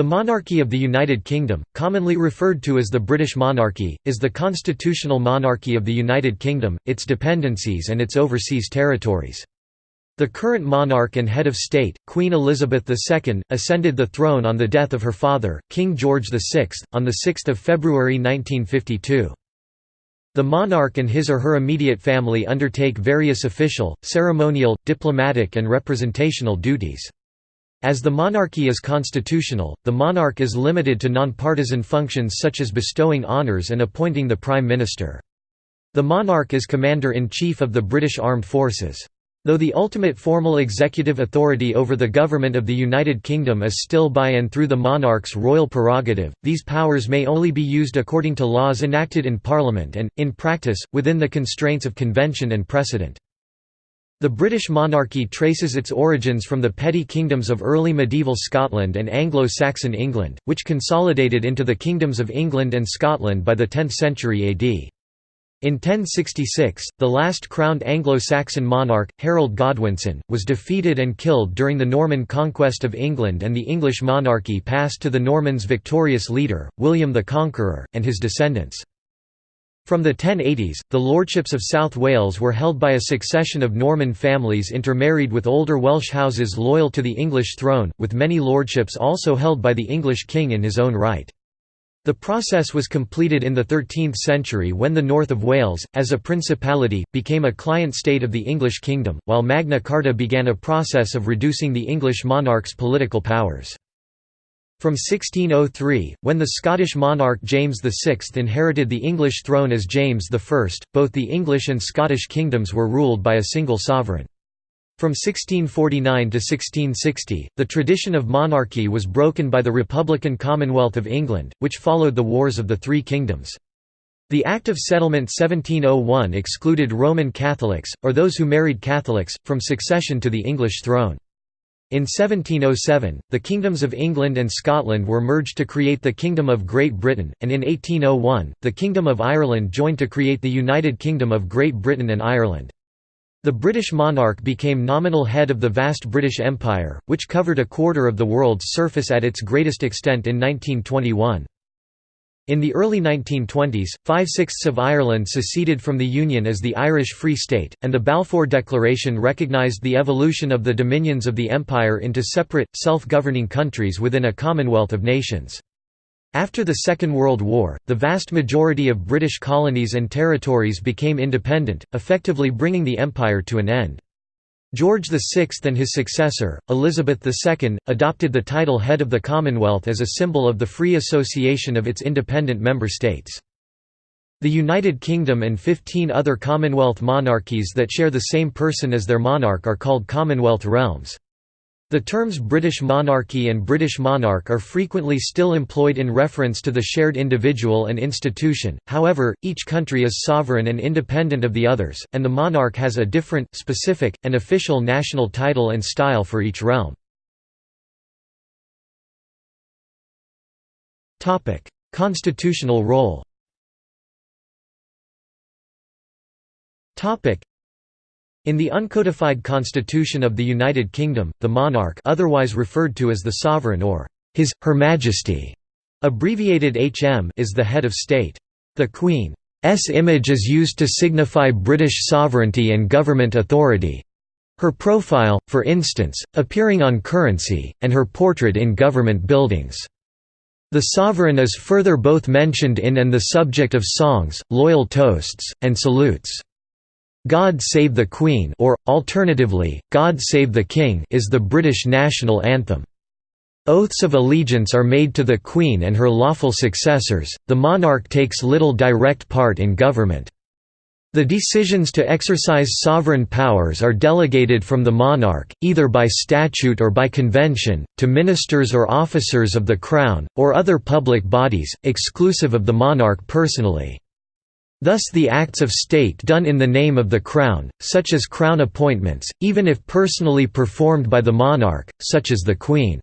The monarchy of the United Kingdom, commonly referred to as the British monarchy, is the constitutional monarchy of the United Kingdom, its dependencies and its overseas territories. The current monarch and head of state, Queen Elizabeth II, ascended the throne on the death of her father, King George VI, on 6 February 1952. The monarch and his or her immediate family undertake various official, ceremonial, diplomatic and representational duties. As the monarchy is constitutional, the monarch is limited to nonpartisan functions such as bestowing honours and appointing the Prime Minister. The monarch is Commander-in-Chief of the British Armed Forces. Though the ultimate formal executive authority over the government of the United Kingdom is still by and through the monarch's royal prerogative, these powers may only be used according to laws enacted in Parliament and, in practice, within the constraints of convention and precedent. The British monarchy traces its origins from the petty kingdoms of early medieval Scotland and Anglo-Saxon England, which consolidated into the kingdoms of England and Scotland by the 10th century AD. In 1066, the last crowned Anglo-Saxon monarch, Harold Godwinson, was defeated and killed during the Norman conquest of England and the English monarchy passed to the Normans' victorious leader, William the Conqueror, and his descendants. From the 1080s, the lordships of South Wales were held by a succession of Norman families intermarried with older Welsh houses loyal to the English throne, with many lordships also held by the English king in his own right. The process was completed in the 13th century when the north of Wales, as a principality, became a client state of the English kingdom, while Magna Carta began a process of reducing the English monarch's political powers. From 1603, when the Scottish monarch James VI inherited the English throne as James I, both the English and Scottish kingdoms were ruled by a single sovereign. From 1649 to 1660, the tradition of monarchy was broken by the Republican Commonwealth of England, which followed the Wars of the Three Kingdoms. The Act of Settlement 1701 excluded Roman Catholics, or those who married Catholics, from succession to the English throne. In 1707, the kingdoms of England and Scotland were merged to create the Kingdom of Great Britain, and in 1801, the Kingdom of Ireland joined to create the United Kingdom of Great Britain and Ireland. The British monarch became nominal head of the vast British Empire, which covered a quarter of the world's surface at its greatest extent in 1921. In the early 1920s, five-sixths of Ireland seceded from the Union as the Irish Free State, and the Balfour Declaration recognised the evolution of the dominions of the Empire into separate, self-governing countries within a Commonwealth of Nations. After the Second World War, the vast majority of British colonies and territories became independent, effectively bringing the empire to an end. George VI and his successor, Elizabeth II, adopted the title Head of the Commonwealth as a symbol of the free association of its independent member states. The United Kingdom and 15 other Commonwealth monarchies that share the same person as their monarch are called Commonwealth realms. The terms British monarchy and British monarch are frequently still employed in reference to the shared individual and institution, however, each country is sovereign and independent of the others, and the monarch has a different, specific, and official national title and style for each realm. Constitutional role in the uncodified constitution of the United Kingdom, the monarch otherwise referred to as the sovereign or His, Her Majesty, abbreviated HM is the head of state. The Queen's image is used to signify British sovereignty and government authority. Her profile, for instance, appearing on currency, and her portrait in government buildings. The sovereign is further both mentioned in and the subject of songs, loyal toasts, and salutes. God Save the Queen or, alternatively, God Save the King is the British national anthem. Oaths of allegiance are made to the Queen and her lawful successors, the monarch takes little direct part in government. The decisions to exercise sovereign powers are delegated from the monarch, either by statute or by convention, to ministers or officers of the Crown, or other public bodies, exclusive of the monarch personally. Thus the acts of state done in the name of the Crown, such as Crown appointments, even if personally performed by the monarch, such as the Queen's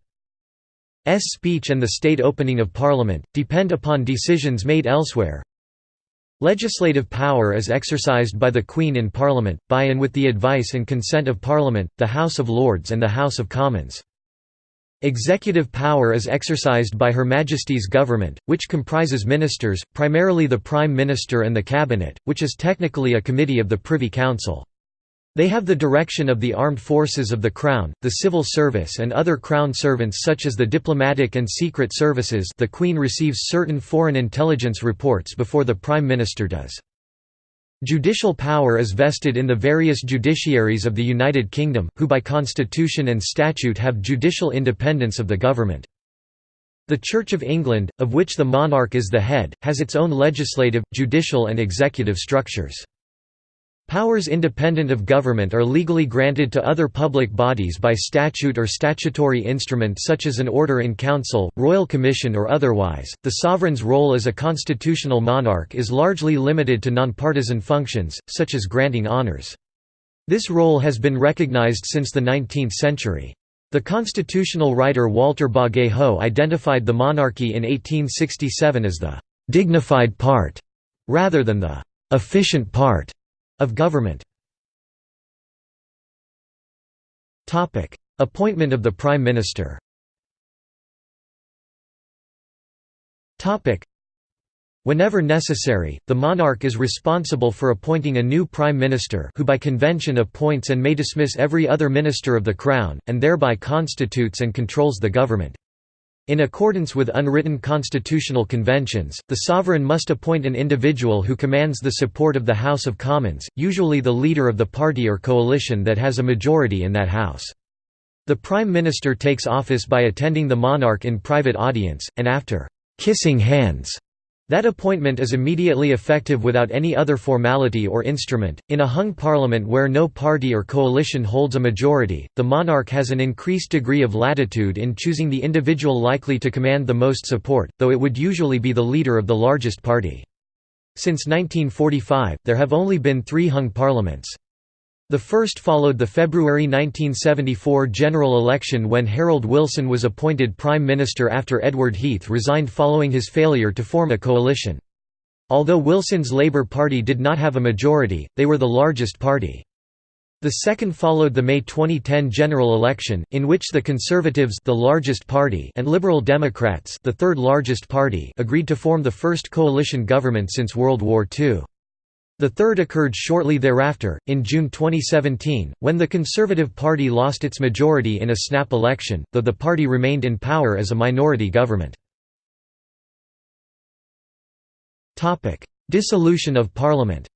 speech and the state opening of Parliament, depend upon decisions made elsewhere. Legislative power is exercised by the Queen in Parliament, by and with the advice and consent of Parliament, the House of Lords and the House of Commons. Executive power is exercised by Her Majesty's government, which comprises ministers, primarily the Prime Minister and the Cabinet, which is technically a committee of the Privy Council. They have the direction of the armed forces of the Crown, the civil service and other Crown servants such as the diplomatic and secret services the Queen receives certain foreign intelligence reports before the Prime Minister does. Judicial power is vested in the various judiciaries of the United Kingdom, who by constitution and statute have judicial independence of the government. The Church of England, of which the monarch is the head, has its own legislative, judicial and executive structures. Powers independent of government are legally granted to other public bodies by statute or statutory instrument such as an order in council, royal commission or otherwise. The sovereign's role as a constitutional monarch is largely limited to nonpartisan functions, such as granting honors. This role has been recognized since the 19th century. The constitutional writer Walter Bagehot identified the monarchy in 1867 as the «dignified part» rather than the «efficient part» of government. Appointment of the Prime Minister. Whenever necessary, the monarch is responsible for appointing a new prime minister who by convention appoints and may dismiss every other minister of the crown, and thereby constitutes and controls the government. In accordance with unwritten constitutional conventions, the sovereign must appoint an individual who commands the support of the House of Commons, usually the leader of the party or coalition that has a majority in that House. The Prime Minister takes office by attending the monarch in private audience, and after «kissing hands» That appointment is immediately effective without any other formality or instrument. In a hung parliament where no party or coalition holds a majority, the monarch has an increased degree of latitude in choosing the individual likely to command the most support, though it would usually be the leader of the largest party. Since 1945, there have only been three hung parliaments. The first followed the February 1974 general election when Harold Wilson was appointed Prime Minister after Edward Heath resigned following his failure to form a coalition. Although Wilson's Labour Party did not have a majority, they were the largest party. The second followed the May 2010 general election, in which the Conservatives the largest party and Liberal Democrats the third largest party agreed to form the first coalition government since World War II. The third occurred shortly thereafter, in June 2017, when the Conservative Party lost its majority in a snap election, though the party remained in power as a minority government. Dissolution of Parliament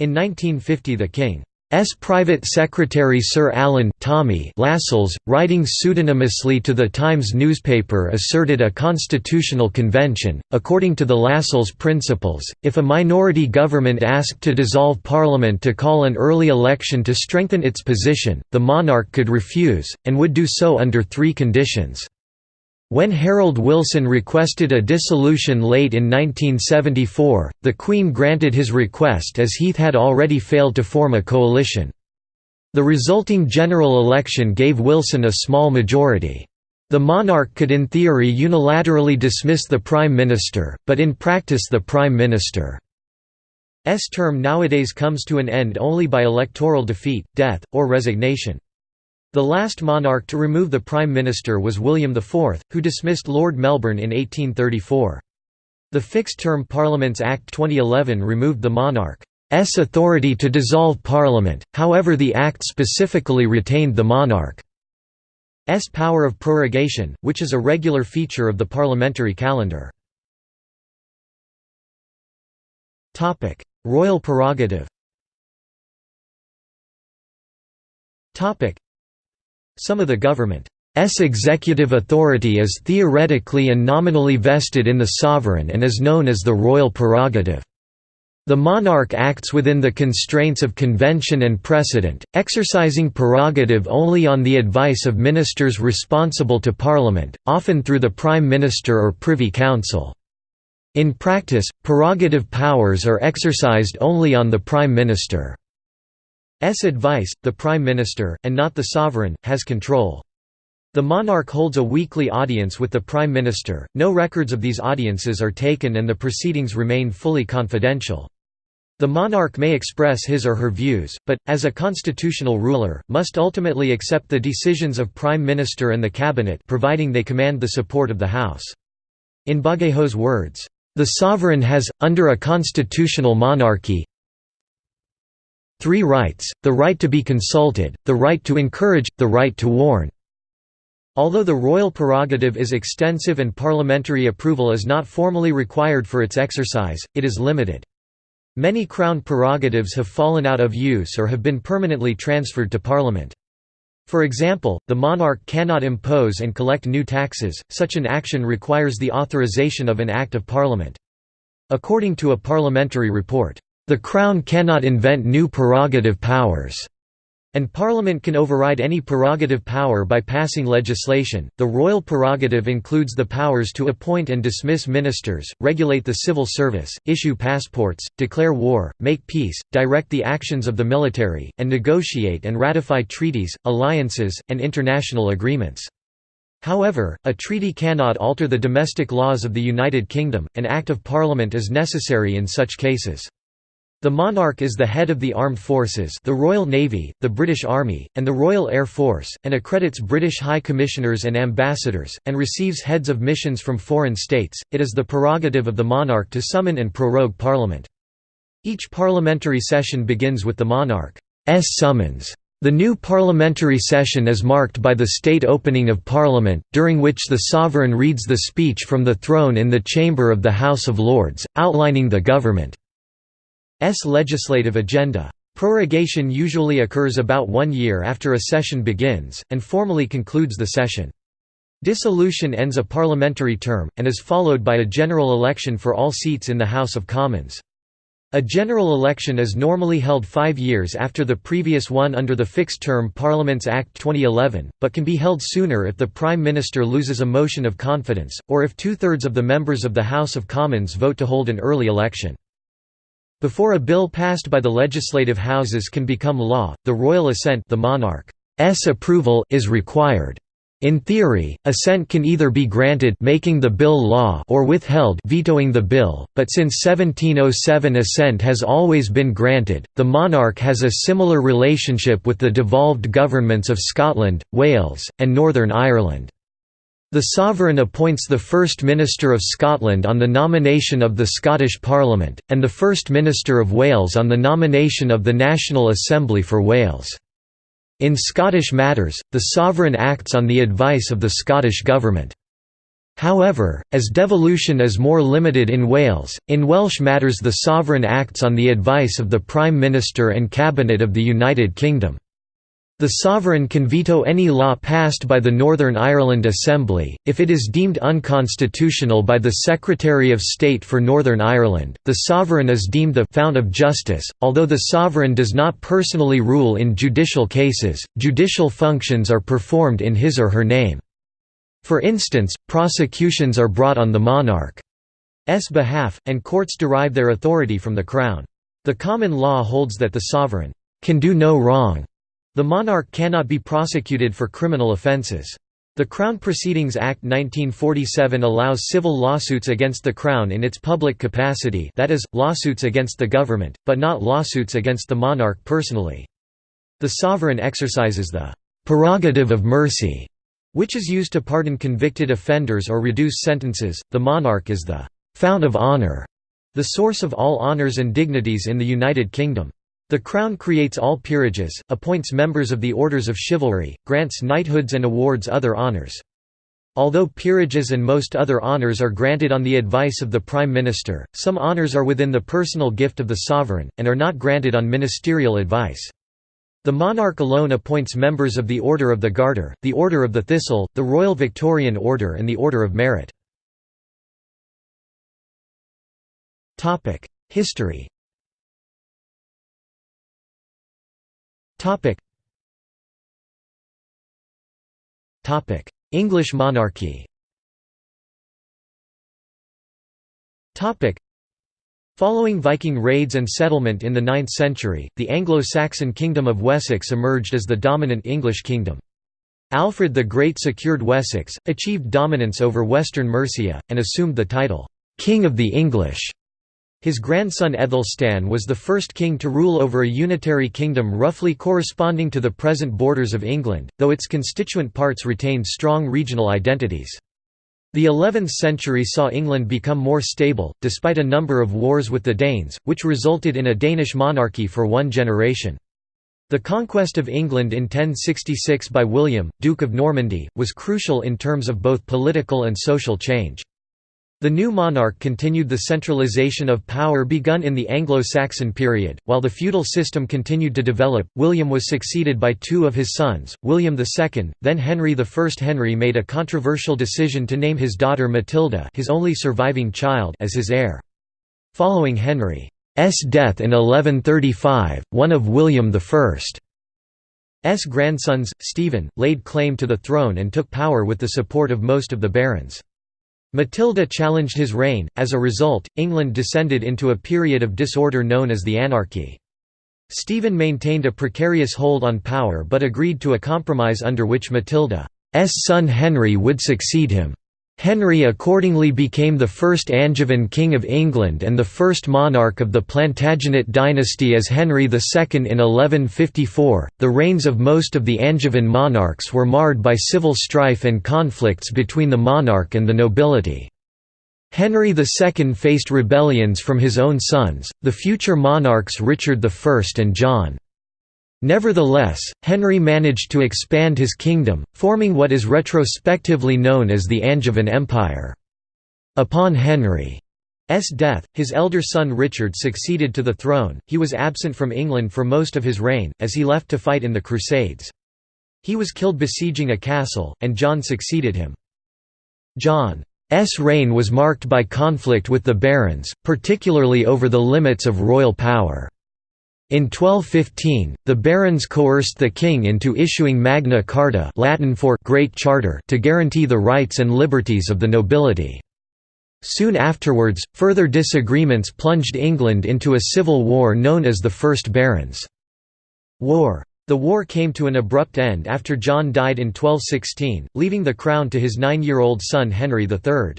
In 1950 the King S. Private Secretary Sir Alan Tommy Lascelles, writing pseudonymously to the Times newspaper asserted a constitutional convention. According to the Lascelles principles, if a minority government asked to dissolve parliament to call an early election to strengthen its position, the monarch could refuse, and would do so under three conditions. When Harold Wilson requested a dissolution late in 1974, the Queen granted his request as Heath had already failed to form a coalition. The resulting general election gave Wilson a small majority. The monarch could in theory unilaterally dismiss the Prime Minister, but in practice the Prime Minister's term nowadays comes to an end only by electoral defeat, death, or resignation. The last monarch to remove the Prime Minister was William IV, who dismissed Lord Melbourne in 1834. The Fixed-Term Parliaments Act 2011 removed the monarch's authority to dissolve Parliament, however the Act specifically retained the monarch's power of prorogation, which is a regular feature of the parliamentary calendar. Royal prerogative some of the government's executive authority is theoretically and nominally vested in the sovereign and is known as the royal prerogative. The monarch acts within the constraints of convention and precedent, exercising prerogative only on the advice of ministers responsible to Parliament, often through the Prime Minister or Privy Council. In practice, prerogative powers are exercised only on the Prime Minister. S advice, the Prime Minister, and not the sovereign, has control. The monarch holds a weekly audience with the Prime Minister, no records of these audiences are taken and the proceedings remain fully confidential. The monarch may express his or her views, but, as a constitutional ruler, must ultimately accept the decisions of Prime Minister and the Cabinet providing they command the support of the House. In Bagehot's words, "...the sovereign has, under a constitutional monarchy, three rights, the right to be consulted, the right to encourage, the right to warn." Although the royal prerogative is extensive and parliamentary approval is not formally required for its exercise, it is limited. Many Crown prerogatives have fallen out of use or have been permanently transferred to Parliament. For example, the monarch cannot impose and collect new taxes, such an action requires the authorization of an Act of Parliament. According to a parliamentary report, "...the Crown cannot invent new prerogative powers." And Parliament can override any prerogative power by passing legislation. The royal prerogative includes the powers to appoint and dismiss ministers, regulate the civil service, issue passports, declare war, make peace, direct the actions of the military, and negotiate and ratify treaties, alliances, and international agreements. However, a treaty cannot alter the domestic laws of the United Kingdom, an Act of Parliament is necessary in such cases. The monarch is the head of the armed forces the Royal Navy, the British Army, and the Royal Air Force, and accredits British High Commissioners and ambassadors, and receives heads of missions from foreign states. It is the prerogative of the monarch to summon and prorogue parliament. Each parliamentary session begins with the monarch's summons. The new parliamentary session is marked by the state opening of Parliament, during which the sovereign reads the speech from the throne in the chamber of the House of Lords, outlining the government. S legislative agenda. Prorogation usually occurs about one year after a session begins, and formally concludes the session. Dissolution ends a parliamentary term, and is followed by a general election for all seats in the House of Commons. A general election is normally held five years after the previous one under the Fixed Term Parliaments Act 2011, but can be held sooner if the Prime Minister loses a motion of confidence, or if two-thirds of the members of the House of Commons vote to hold an early election. Before a bill passed by the legislative houses can become law, the royal assent the monarch's approval is required. In theory, assent can either be granted making the bill law or withheld vetoing the bill, but since 1707 assent has always been granted, the monarch has a similar relationship with the devolved governments of Scotland, Wales, and Northern Ireland. The sovereign appoints the First Minister of Scotland on the nomination of the Scottish Parliament, and the First Minister of Wales on the nomination of the National Assembly for Wales. In Scottish matters, the sovereign acts on the advice of the Scottish Government. However, as devolution is more limited in Wales, in Welsh matters the sovereign acts on the advice of the Prime Minister and Cabinet of the United Kingdom. The sovereign can veto any law passed by the Northern Ireland Assembly, if it is deemed unconstitutional by the Secretary of State for Northern Ireland. The sovereign is deemed the fount of justice, although the sovereign does not personally rule in judicial cases, judicial functions are performed in his or her name. For instance, prosecutions are brought on the monarch's behalf, and courts derive their authority from the Crown. The common law holds that the sovereign can do no wrong the monarch cannot be prosecuted for criminal offences. The Crown Proceedings Act 1947 allows civil lawsuits against the Crown in its public capacity that is, lawsuits against the government, but not lawsuits against the monarch personally. The sovereign exercises the «prerogative of mercy», which is used to pardon convicted offenders or reduce sentences. The monarch is the «fount of honour», the source of all honours and dignities in the United Kingdom. The Crown creates all peerages, appoints members of the Orders of Chivalry, grants knighthoods and awards other honours. Although peerages and most other honours are granted on the advice of the Prime Minister, some honours are within the personal gift of the sovereign, and are not granted on ministerial advice. The monarch alone appoints members of the Order of the Garter, the Order of the Thistle, the Royal Victorian Order and the Order of Merit. History Topic. Topic: English monarchy. Topic: Following Viking raids and settlement in the 9th century, the Anglo-Saxon Kingdom of Wessex emerged as the dominant English kingdom. Alfred the Great secured Wessex, achieved dominance over western Mercia, and assumed the title, "'King of the English' His grandson Aethelstan was the first king to rule over a unitary kingdom roughly corresponding to the present borders of England, though its constituent parts retained strong regional identities. The 11th century saw England become more stable, despite a number of wars with the Danes, which resulted in a Danish monarchy for one generation. The conquest of England in 1066 by William, Duke of Normandy, was crucial in terms of both political and social change. The new monarch continued the centralization of power begun in the Anglo-Saxon period, while the feudal system continued to develop. William was succeeded by two of his sons, William II, then Henry I. Henry made a controversial decision to name his daughter Matilda, his only surviving child, as his heir. Following Henry's death in 1135, one of William I's grandsons, Stephen, laid claim to the throne and took power with the support of most of the barons. Matilda challenged his reign, as a result, England descended into a period of disorder known as the Anarchy. Stephen maintained a precarious hold on power but agreed to a compromise under which Matilda's son Henry would succeed him. Henry accordingly became the first Angevin king of England and the first monarch of the Plantagenet dynasty as Henry II in 1154. The reigns of most of the Angevin monarchs were marred by civil strife and conflicts between the monarch and the nobility. Henry II faced rebellions from his own sons, the future monarchs Richard I and John. Nevertheless, Henry managed to expand his kingdom, forming what is retrospectively known as the Angevin Empire. Upon Henry's death, his elder son Richard succeeded to the throne. He was absent from England for most of his reign, as he left to fight in the Crusades. He was killed besieging a castle, and John succeeded him. John's reign was marked by conflict with the barons, particularly over the limits of royal power. In 1215, the barons coerced the king into issuing Magna Carta Latin for Great Charter to guarantee the rights and liberties of the nobility. Soon afterwards, further disagreements plunged England into a civil war known as the First Barons' War. The war came to an abrupt end after John died in 1216, leaving the crown to his nine-year-old son Henry III.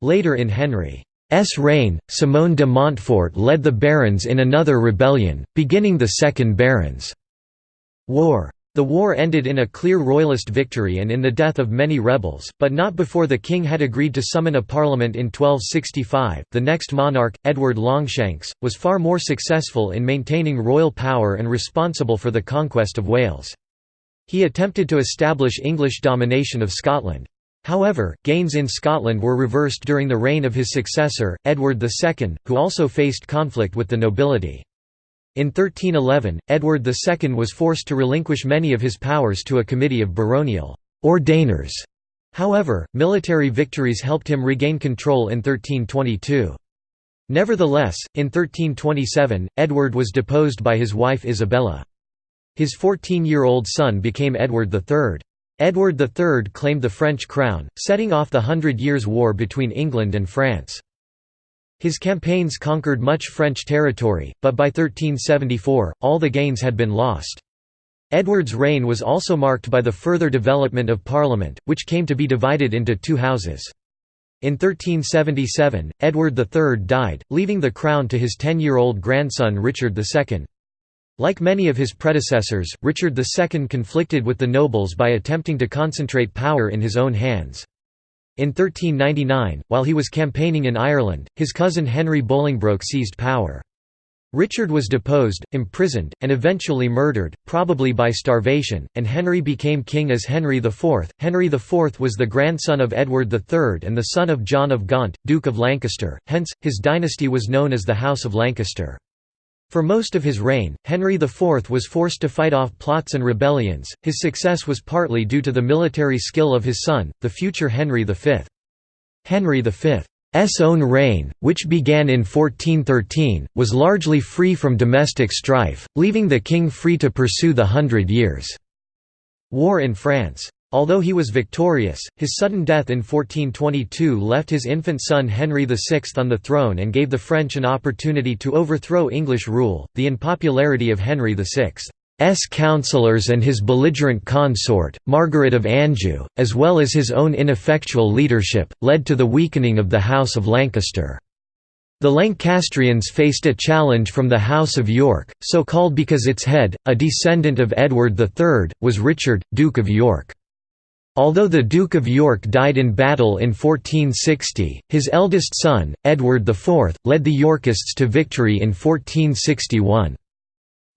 Later in Henry S reign, Simon de Montfort led the barons in another rebellion, beginning the Second Barons' War. The war ended in a clear royalist victory and in the death of many rebels, but not before the king had agreed to summon a parliament in 1265. The next monarch, Edward Longshanks, was far more successful in maintaining royal power and responsible for the conquest of Wales. He attempted to establish English domination of Scotland. However, gains in Scotland were reversed during the reign of his successor, Edward II, who also faced conflict with the nobility. In 1311, Edward II was forced to relinquish many of his powers to a committee of baronial ordainers. However, military victories helped him regain control in 1322. Nevertheless, in 1327, Edward was deposed by his wife Isabella. His 14-year-old son became Edward III. Edward III claimed the French crown, setting off the Hundred Years' War between England and France. His campaigns conquered much French territory, but by 1374, all the gains had been lost. Edward's reign was also marked by the further development of Parliament, which came to be divided into two houses. In 1377, Edward III died, leaving the crown to his ten-year-old grandson Richard II. Like many of his predecessors, Richard II conflicted with the nobles by attempting to concentrate power in his own hands. In 1399, while he was campaigning in Ireland, his cousin Henry Bolingbroke seized power. Richard was deposed, imprisoned, and eventually murdered, probably by starvation, and Henry became king as Henry IV. Henry IV was the grandson of Edward III and the son of John of Gaunt, Duke of Lancaster, hence, his dynasty was known as the House of Lancaster. For most of his reign, Henry IV was forced to fight off plots and rebellions. His success was partly due to the military skill of his son, the future Henry V. Henry V's own reign, which began in 1413, was largely free from domestic strife, leaving the king free to pursue the Hundred Years' War in France. Although he was victorious, his sudden death in 1422 left his infant son Henry VI on the throne and gave the French an opportunity to overthrow English rule. The unpopularity of Henry VI's councillors and his belligerent consort, Margaret of Anjou, as well as his own ineffectual leadership, led to the weakening of the House of Lancaster. The Lancastrians faced a challenge from the House of York, so called because its head, a descendant of Edward III, was Richard, Duke of York. Although the Duke of York died in battle in 1460, his eldest son, Edward IV, led the Yorkists to victory in 1461.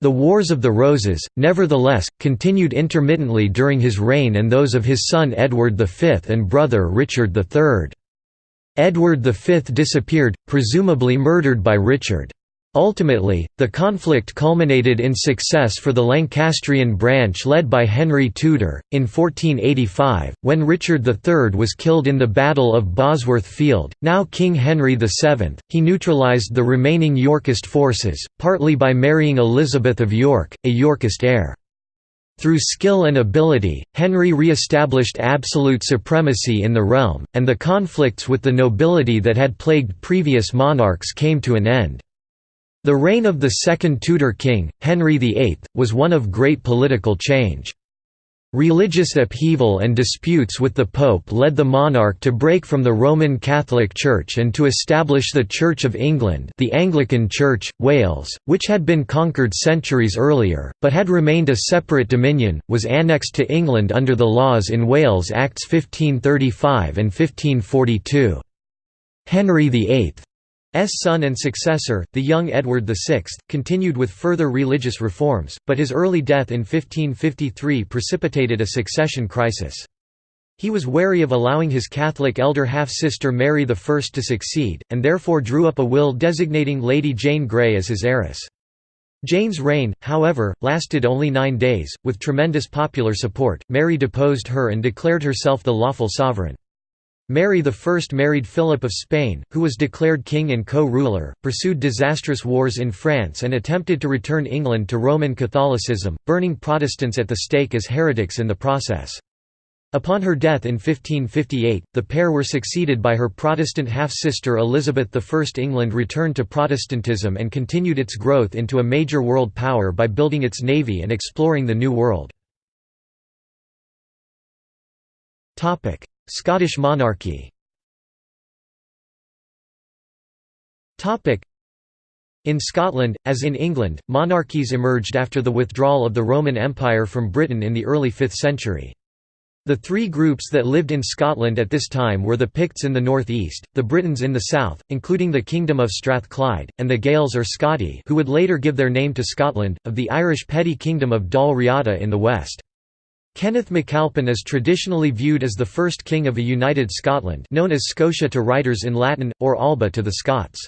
The Wars of the Roses, nevertheless, continued intermittently during his reign and those of his son Edward V and brother Richard III. Edward V disappeared, presumably murdered by Richard. Ultimately, the conflict culminated in success for the Lancastrian branch led by Henry Tudor. In 1485, when Richard III was killed in the Battle of Bosworth Field, now King Henry VII, he neutralised the remaining Yorkist forces, partly by marrying Elizabeth of York, a Yorkist heir. Through skill and ability, Henry re-established absolute supremacy in the realm, and the conflicts with the nobility that had plagued previous monarchs came to an end. The reign of the second Tudor king, Henry VIII, was one of great political change. Religious upheaval and disputes with the Pope led the monarch to break from the Roman Catholic Church and to establish the Church of England the Anglican Church, Wales, which had been conquered centuries earlier, but had remained a separate dominion, was annexed to England under the laws in Wales Acts 1535 and 1542. Henry VIII son and successor, the young Edward VI, continued with further religious reforms, but his early death in 1553 precipitated a succession crisis. He was wary of allowing his Catholic elder half-sister Mary I to succeed, and therefore drew up a will designating Lady Jane Grey as his heiress. Jane's reign, however, lasted only nine days. With tremendous popular support, Mary deposed her and declared herself the lawful sovereign. Mary I married Philip of Spain, who was declared king and co-ruler, pursued disastrous wars in France and attempted to return England to Roman Catholicism, burning Protestants at the stake as heretics in the process. Upon her death in 1558, the pair were succeeded by her Protestant half-sister Elizabeth I. England returned to Protestantism and continued its growth into a major world power by building its navy and exploring the New World. Scottish monarchy in Scotland, as in England, monarchies emerged after the withdrawal of the Roman Empire from Britain in the early 5th century. The three groups that lived in Scotland at this time were the Picts in the north-east, the Britons in the south, including the Kingdom of Strathclyde, and the Gaels or Scoti who would later give their name to Scotland, of the Irish petty kingdom of Dal Riata in the west. Kenneth MacAlpin is traditionally viewed as the first king of a united Scotland known as Scotia to writers in Latin, or Alba to the Scots.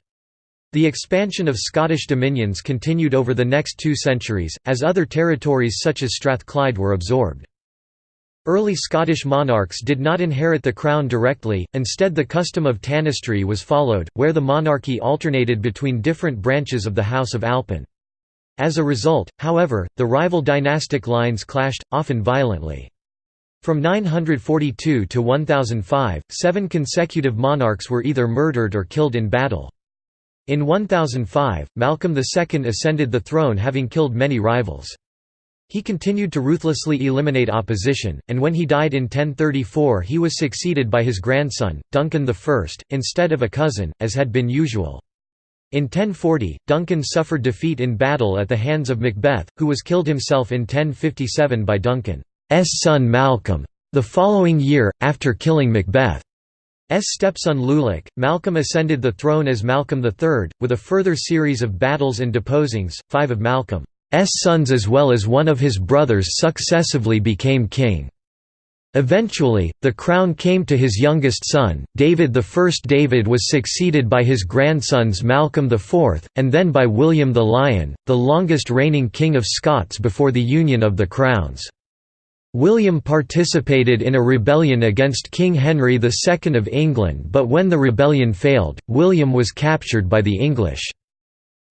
The expansion of Scottish dominions continued over the next two centuries, as other territories such as Strathclyde were absorbed. Early Scottish monarchs did not inherit the crown directly, instead the custom of tanistry was followed, where the monarchy alternated between different branches of the House of Alpin. As a result, however, the rival dynastic lines clashed, often violently. From 942 to 1005, seven consecutive monarchs were either murdered or killed in battle. In 1005, Malcolm II ascended the throne having killed many rivals. He continued to ruthlessly eliminate opposition, and when he died in 1034 he was succeeded by his grandson, Duncan I, instead of a cousin, as had been usual. In 1040, Duncan suffered defeat in battle at the hands of Macbeth, who was killed himself in 1057 by Duncan's son Malcolm. The following year, after killing Macbeth, S. stepson Lulach, Malcolm ascended the throne as Malcolm III, with a further series of battles and deposings. Five of Malcolm's sons as well as one of his brothers successively became king. Eventually, the crown came to his youngest son, David I. David was succeeded by his grandsons Malcolm IV, and then by William the Lion, the longest reigning King of Scots before the union of the crowns. William participated in a rebellion against King Henry II of England but when the rebellion failed, William was captured by the English.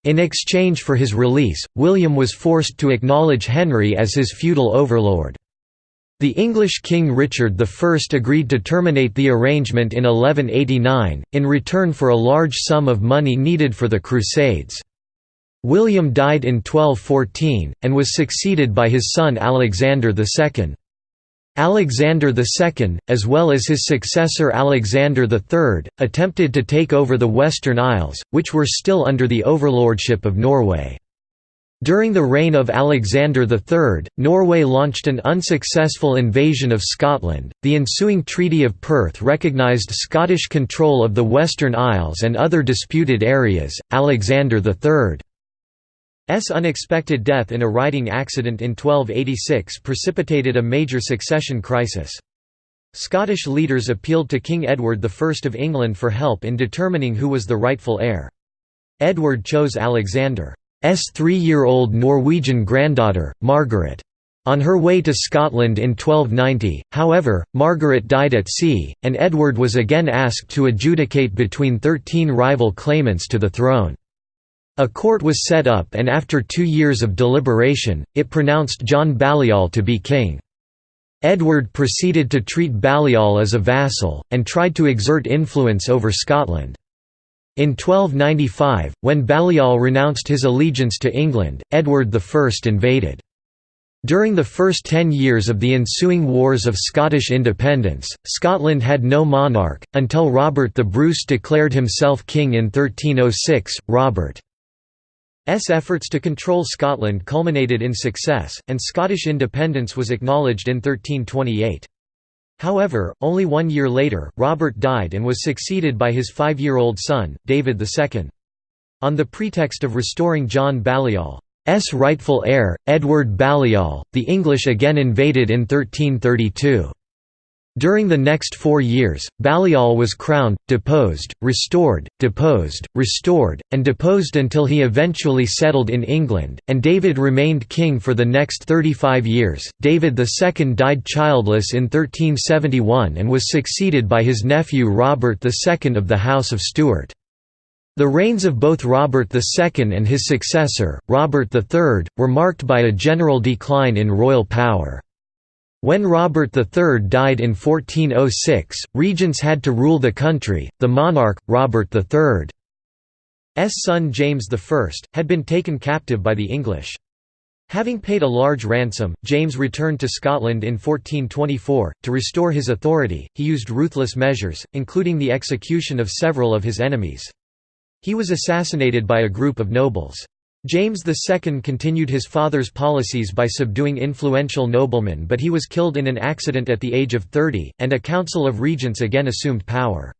In exchange for his release, William was forced to acknowledge Henry as his feudal overlord. The English King Richard I agreed to terminate the arrangement in 1189, in return for a large sum of money needed for the Crusades. William died in 1214, and was succeeded by his son Alexander II. Alexander II, as well as his successor Alexander III, attempted to take over the Western Isles, which were still under the overlordship of Norway. During the reign of Alexander III, Norway launched an unsuccessful invasion of Scotland. The ensuing Treaty of Perth recognised Scottish control of the Western Isles and other disputed areas. Alexander III S unexpected death in a riding accident in 1286 precipitated a major succession crisis. Scottish leaders appealed to King Edward I of England for help in determining who was the rightful heir. Edward chose Alexander's three-year-old Norwegian granddaughter, Margaret. On her way to Scotland in 1290, however, Margaret died at sea, and Edward was again asked to adjudicate between thirteen rival claimants to the throne. A court was set up and after two years of deliberation, it pronounced John Balliol to be king. Edward proceeded to treat Balliol as a vassal, and tried to exert influence over Scotland. In 1295, when Balliol renounced his allegiance to England, Edward I invaded. During the first ten years of the ensuing Wars of Scottish independence, Scotland had no monarch, until Robert the Bruce declared himself king in 1306. Robert S efforts to control Scotland culminated in success, and Scottish independence was acknowledged in 1328. However, only one year later, Robert died and was succeeded by his five-year-old son, David II. On the pretext of restoring John Balliol's rightful heir, Edward Balliol, the English again invaded in 1332. During the next four years, Balliol was crowned, deposed, restored, deposed, restored, and deposed until he eventually settled in England, and David remained king for the next 35 years. David II died childless in 1371 and was succeeded by his nephew Robert II of the House of Stuart. The reigns of both Robert II and his successor, Robert III, were marked by a general decline in royal power. When Robert III died in 1406, regents had to rule the country. The monarch, Robert III's son James I, had been taken captive by the English. Having paid a large ransom, James returned to Scotland in 1424. To restore his authority, he used ruthless measures, including the execution of several of his enemies. He was assassinated by a group of nobles. James II continued his father's policies by subduing influential noblemen but he was killed in an accident at the age of 30, and a council of regents again assumed power.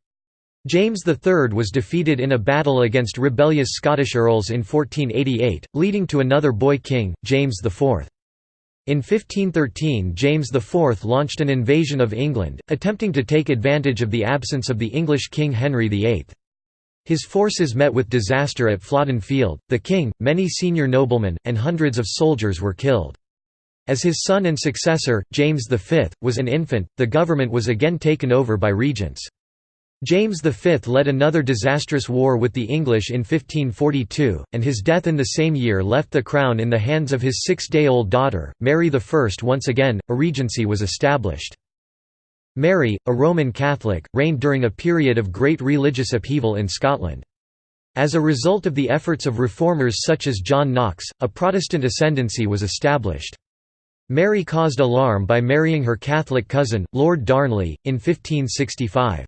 James III was defeated in a battle against rebellious Scottish earls in 1488, leading to another boy king, James IV. In 1513 James IV launched an invasion of England, attempting to take advantage of the absence of the English King Henry VIII. His forces met with disaster at Flodden Field, the king, many senior noblemen, and hundreds of soldiers were killed. As his son and successor, James V, was an infant, the government was again taken over by regents. James V led another disastrous war with the English in 1542, and his death in the same year left the crown in the hands of his six-day-old daughter, Mary I. Once again, a regency was established. Mary, a Roman Catholic, reigned during a period of great religious upheaval in Scotland. As a result of the efforts of reformers such as John Knox, a Protestant ascendancy was established. Mary caused alarm by marrying her Catholic cousin, Lord Darnley, in 1565.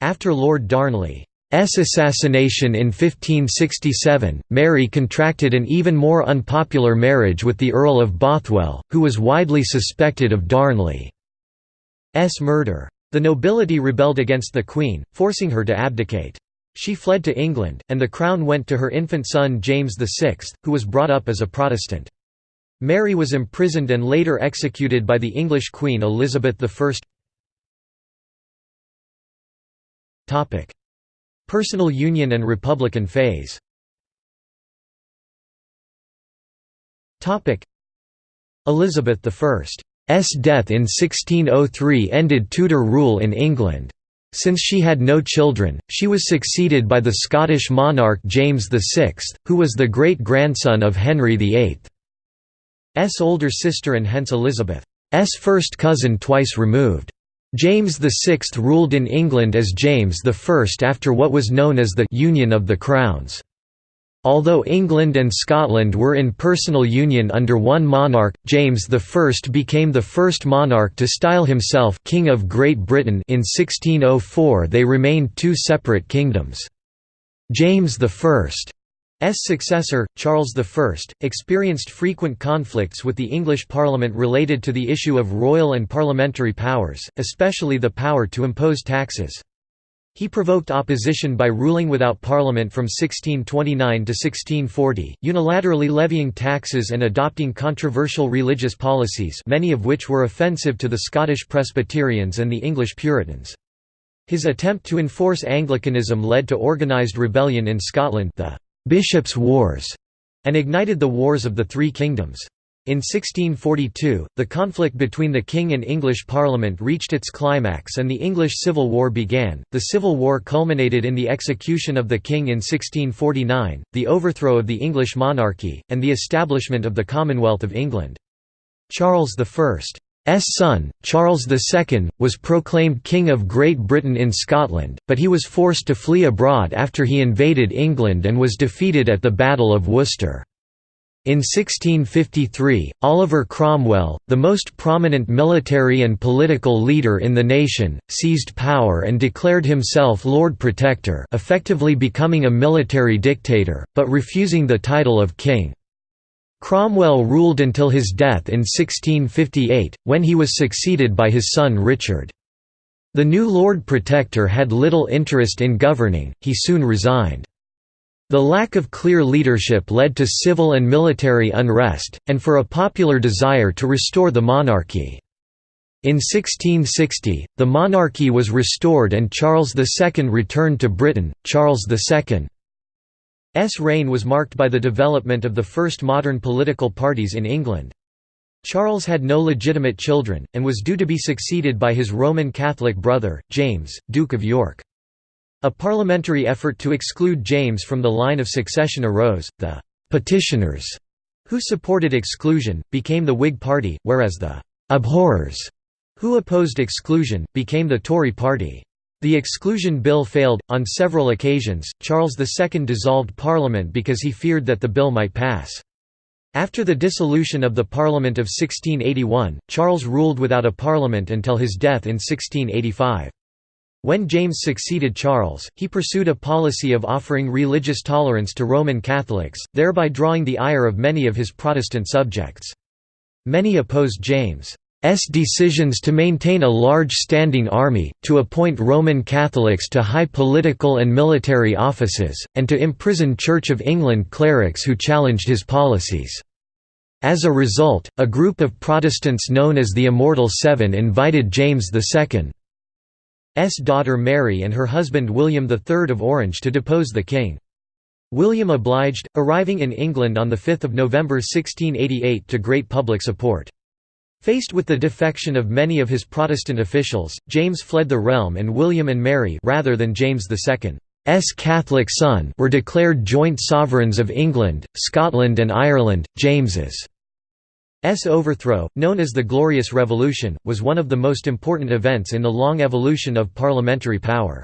After Lord Darnley's assassination in 1567, Mary contracted an even more unpopular marriage with the Earl of Bothwell, who was widely suspected of Darnley. S murder. The nobility rebelled against the queen, forcing her to abdicate. She fled to England, and the crown went to her infant son James VI, who was brought up as a Protestant. Mary was imprisoned and later executed by the English Queen Elizabeth I. Personal union and Republican phase Elizabeth I death in 1603 ended Tudor rule in England. Since she had no children, she was succeeded by the Scottish monarch James VI, who was the great-grandson of Henry VIII's older sister and hence Elizabeth's first cousin twice removed. James VI ruled in England as James I after what was known as the «Union of the Crowns». Although England and Scotland were in personal union under one monarch, James I became the first monarch to style himself King of Great Britain in 1604 they remained two separate kingdoms. James I's successor, Charles I, experienced frequent conflicts with the English Parliament related to the issue of royal and parliamentary powers, especially the power to impose taxes. He provoked opposition by ruling without parliament from 1629 to 1640, unilaterally levying taxes and adopting controversial religious policies many of which were offensive to the Scottish Presbyterians and the English Puritans. His attempt to enforce Anglicanism led to organised rebellion in Scotland the «Bishops' Wars» and ignited the Wars of the Three Kingdoms. In 1642, the conflict between the king and English Parliament reached its climax and the English Civil War began. The Civil War culminated in the execution of the king in 1649, the overthrow of the English monarchy, and the establishment of the Commonwealth of England. Charles I's son, Charles II, was proclaimed King of Great Britain in Scotland, but he was forced to flee abroad after he invaded England and was defeated at the Battle of Worcester. In 1653, Oliver Cromwell, the most prominent military and political leader in the nation, seized power and declared himself Lord Protector effectively becoming a military dictator, but refusing the title of king. Cromwell ruled until his death in 1658, when he was succeeded by his son Richard. The new Lord Protector had little interest in governing, he soon resigned. The lack of clear leadership led to civil and military unrest, and for a popular desire to restore the monarchy. In 1660, the monarchy was restored and Charles II returned to Britain. Charles II's reign was marked by the development of the first modern political parties in England. Charles had no legitimate children, and was due to be succeeded by his Roman Catholic brother, James, Duke of York. A parliamentary effort to exclude James from the line of succession arose. The «petitioners», who supported exclusion, became the Whig Party, whereas the «abhorrers», who opposed exclusion, became the Tory Party. The exclusion bill failed. On several occasions, Charles II dissolved Parliament because he feared that the bill might pass. After the dissolution of the Parliament of 1681, Charles ruled without a parliament until his death in 1685. When James succeeded Charles, he pursued a policy of offering religious tolerance to Roman Catholics, thereby drawing the ire of many of his Protestant subjects. Many opposed James' decisions to maintain a large standing army, to appoint Roman Catholics to high political and military offices, and to imprison Church of England clerics who challenged his policies. As a result, a group of Protestants known as the Immortal Seven invited James II daughter Mary and her husband William III of Orange to depose the king. William obliged, arriving in England on 5 November 1688 to great public support. Faced with the defection of many of his Protestant officials, James fled the realm and William and Mary rather than James II's Catholic son were declared joint sovereigns of England, Scotland and Ireland. James's S overthrow, known as the Glorious Revolution, was one of the most important events in the long evolution of parliamentary power.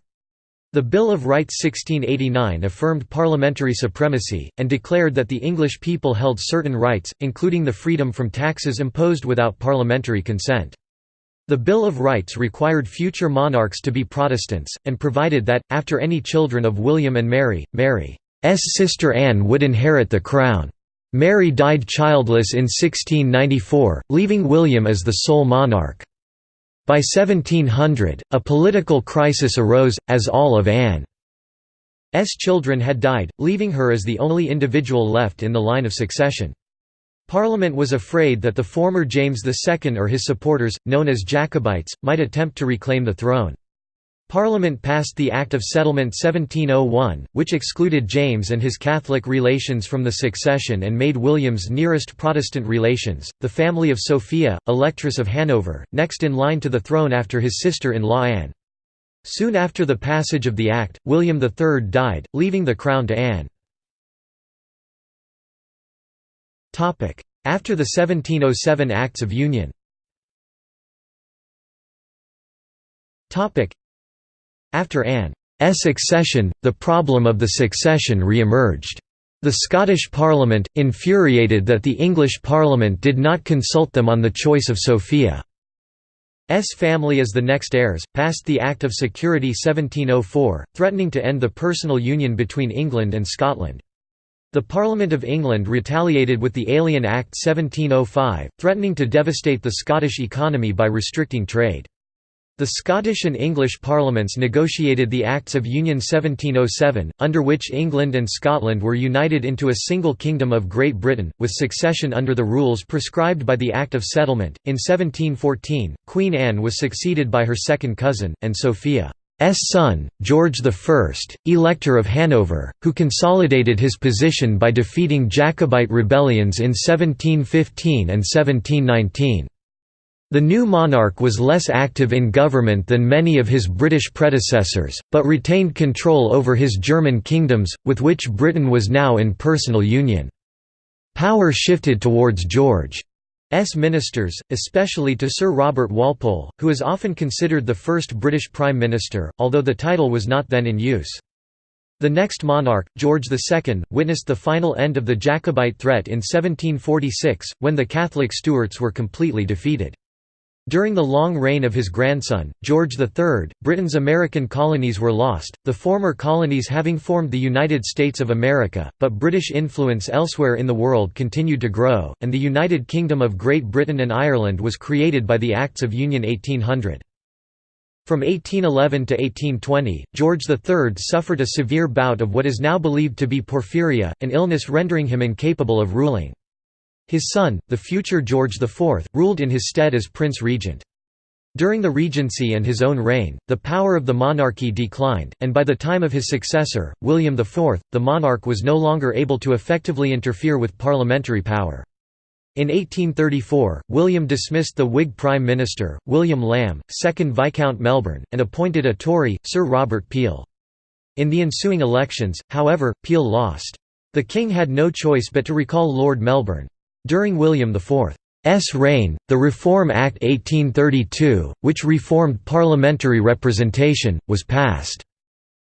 The Bill of Rights 1689 affirmed parliamentary supremacy, and declared that the English people held certain rights, including the freedom from taxes imposed without parliamentary consent. The Bill of Rights required future monarchs to be Protestants, and provided that, after any children of William and Mary, Mary's sister Anne would inherit the crown. Mary died childless in 1694, leaving William as the sole monarch. By 1700, a political crisis arose, as all of Anne's children had died, leaving her as the only individual left in the line of succession. Parliament was afraid that the former James II or his supporters, known as Jacobites, might attempt to reclaim the throne. Parliament passed the Act of Settlement 1701, which excluded James and his Catholic relations from the succession and made William's nearest Protestant relations, the family of Sophia, Electress of Hanover, next in line to the throne after his sister-in-law Anne. Soon after the passage of the Act, William III died, leaving the crown to Anne. After the 1707 Acts of Union after Anne's accession, the problem of the succession re-emerged. The Scottish Parliament, infuriated that the English Parliament did not consult them on the choice of Sophia's family as the next heirs, passed the Act of Security 1704, threatening to end the personal union between England and Scotland. The Parliament of England retaliated with the Alien Act 1705, threatening to devastate the Scottish economy by restricting trade. The Scottish and English parliaments negotiated the Acts of Union 1707, under which England and Scotland were united into a single Kingdom of Great Britain, with succession under the rules prescribed by the Act of Settlement. In 1714, Queen Anne was succeeded by her second cousin, and Sophia's son, George I, Elector of Hanover, who consolidated his position by defeating Jacobite rebellions in 1715 and 1719. The new monarch was less active in government than many of his British predecessors, but retained control over his German kingdoms, with which Britain was now in personal union. Power shifted towards George's ministers, especially to Sir Robert Walpole, who is often considered the first British Prime Minister, although the title was not then in use. The next monarch, George II, witnessed the final end of the Jacobite threat in 1746, when the Catholic Stuarts were completely defeated. During the long reign of his grandson, George III, Britain's American colonies were lost, the former colonies having formed the United States of America, but British influence elsewhere in the world continued to grow, and the United Kingdom of Great Britain and Ireland was created by the Acts of Union 1800. From 1811 to 1820, George III suffered a severe bout of what is now believed to be porphyria, an illness rendering him incapable of ruling. His son, the future George IV, ruled in his stead as Prince Regent. During the regency and his own reign, the power of the monarchy declined, and by the time of his successor, William IV, the monarch was no longer able to effectively interfere with parliamentary power. In 1834, William dismissed the Whig Prime Minister, William Lamb, 2nd Viscount Melbourne, and appointed a Tory, Sir Robert Peel. In the ensuing elections, however, Peel lost. The king had no choice but to recall Lord Melbourne. During William IV's reign, the Reform Act 1832, which reformed parliamentary representation, was passed.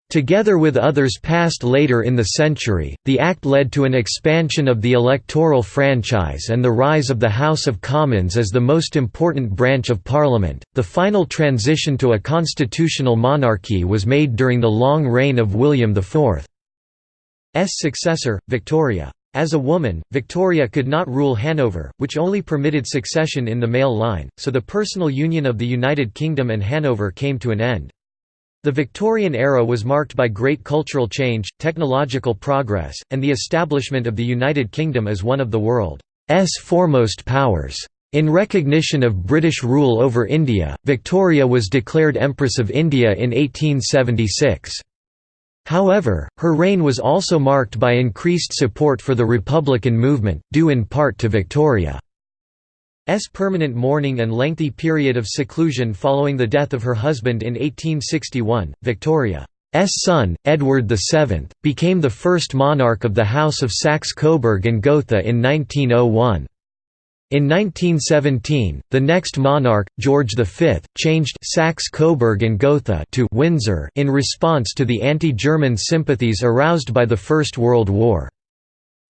Together with others passed later in the century, the Act led to an expansion of the electoral franchise and the rise of the House of Commons as the most important branch of Parliament. The final transition to a constitutional monarchy was made during the long reign of William IV's successor, Victoria. As a woman, Victoria could not rule Hanover, which only permitted succession in the male line, so the personal union of the United Kingdom and Hanover came to an end. The Victorian era was marked by great cultural change, technological progress, and the establishment of the United Kingdom as one of the world's foremost powers. In recognition of British rule over India, Victoria was declared Empress of India in 1876. However, her reign was also marked by increased support for the Republican movement, due in part to Victoria's permanent mourning and lengthy period of seclusion following the death of her husband in 1861. Victoria's son, Edward VII, became the first monarch of the House of Saxe-Coburg and Gotha in 1901. In 1917, the next monarch, George V, changed Saxe-Coburg and Gotha to Windsor in response to the anti-German sympathies aroused by the First World War.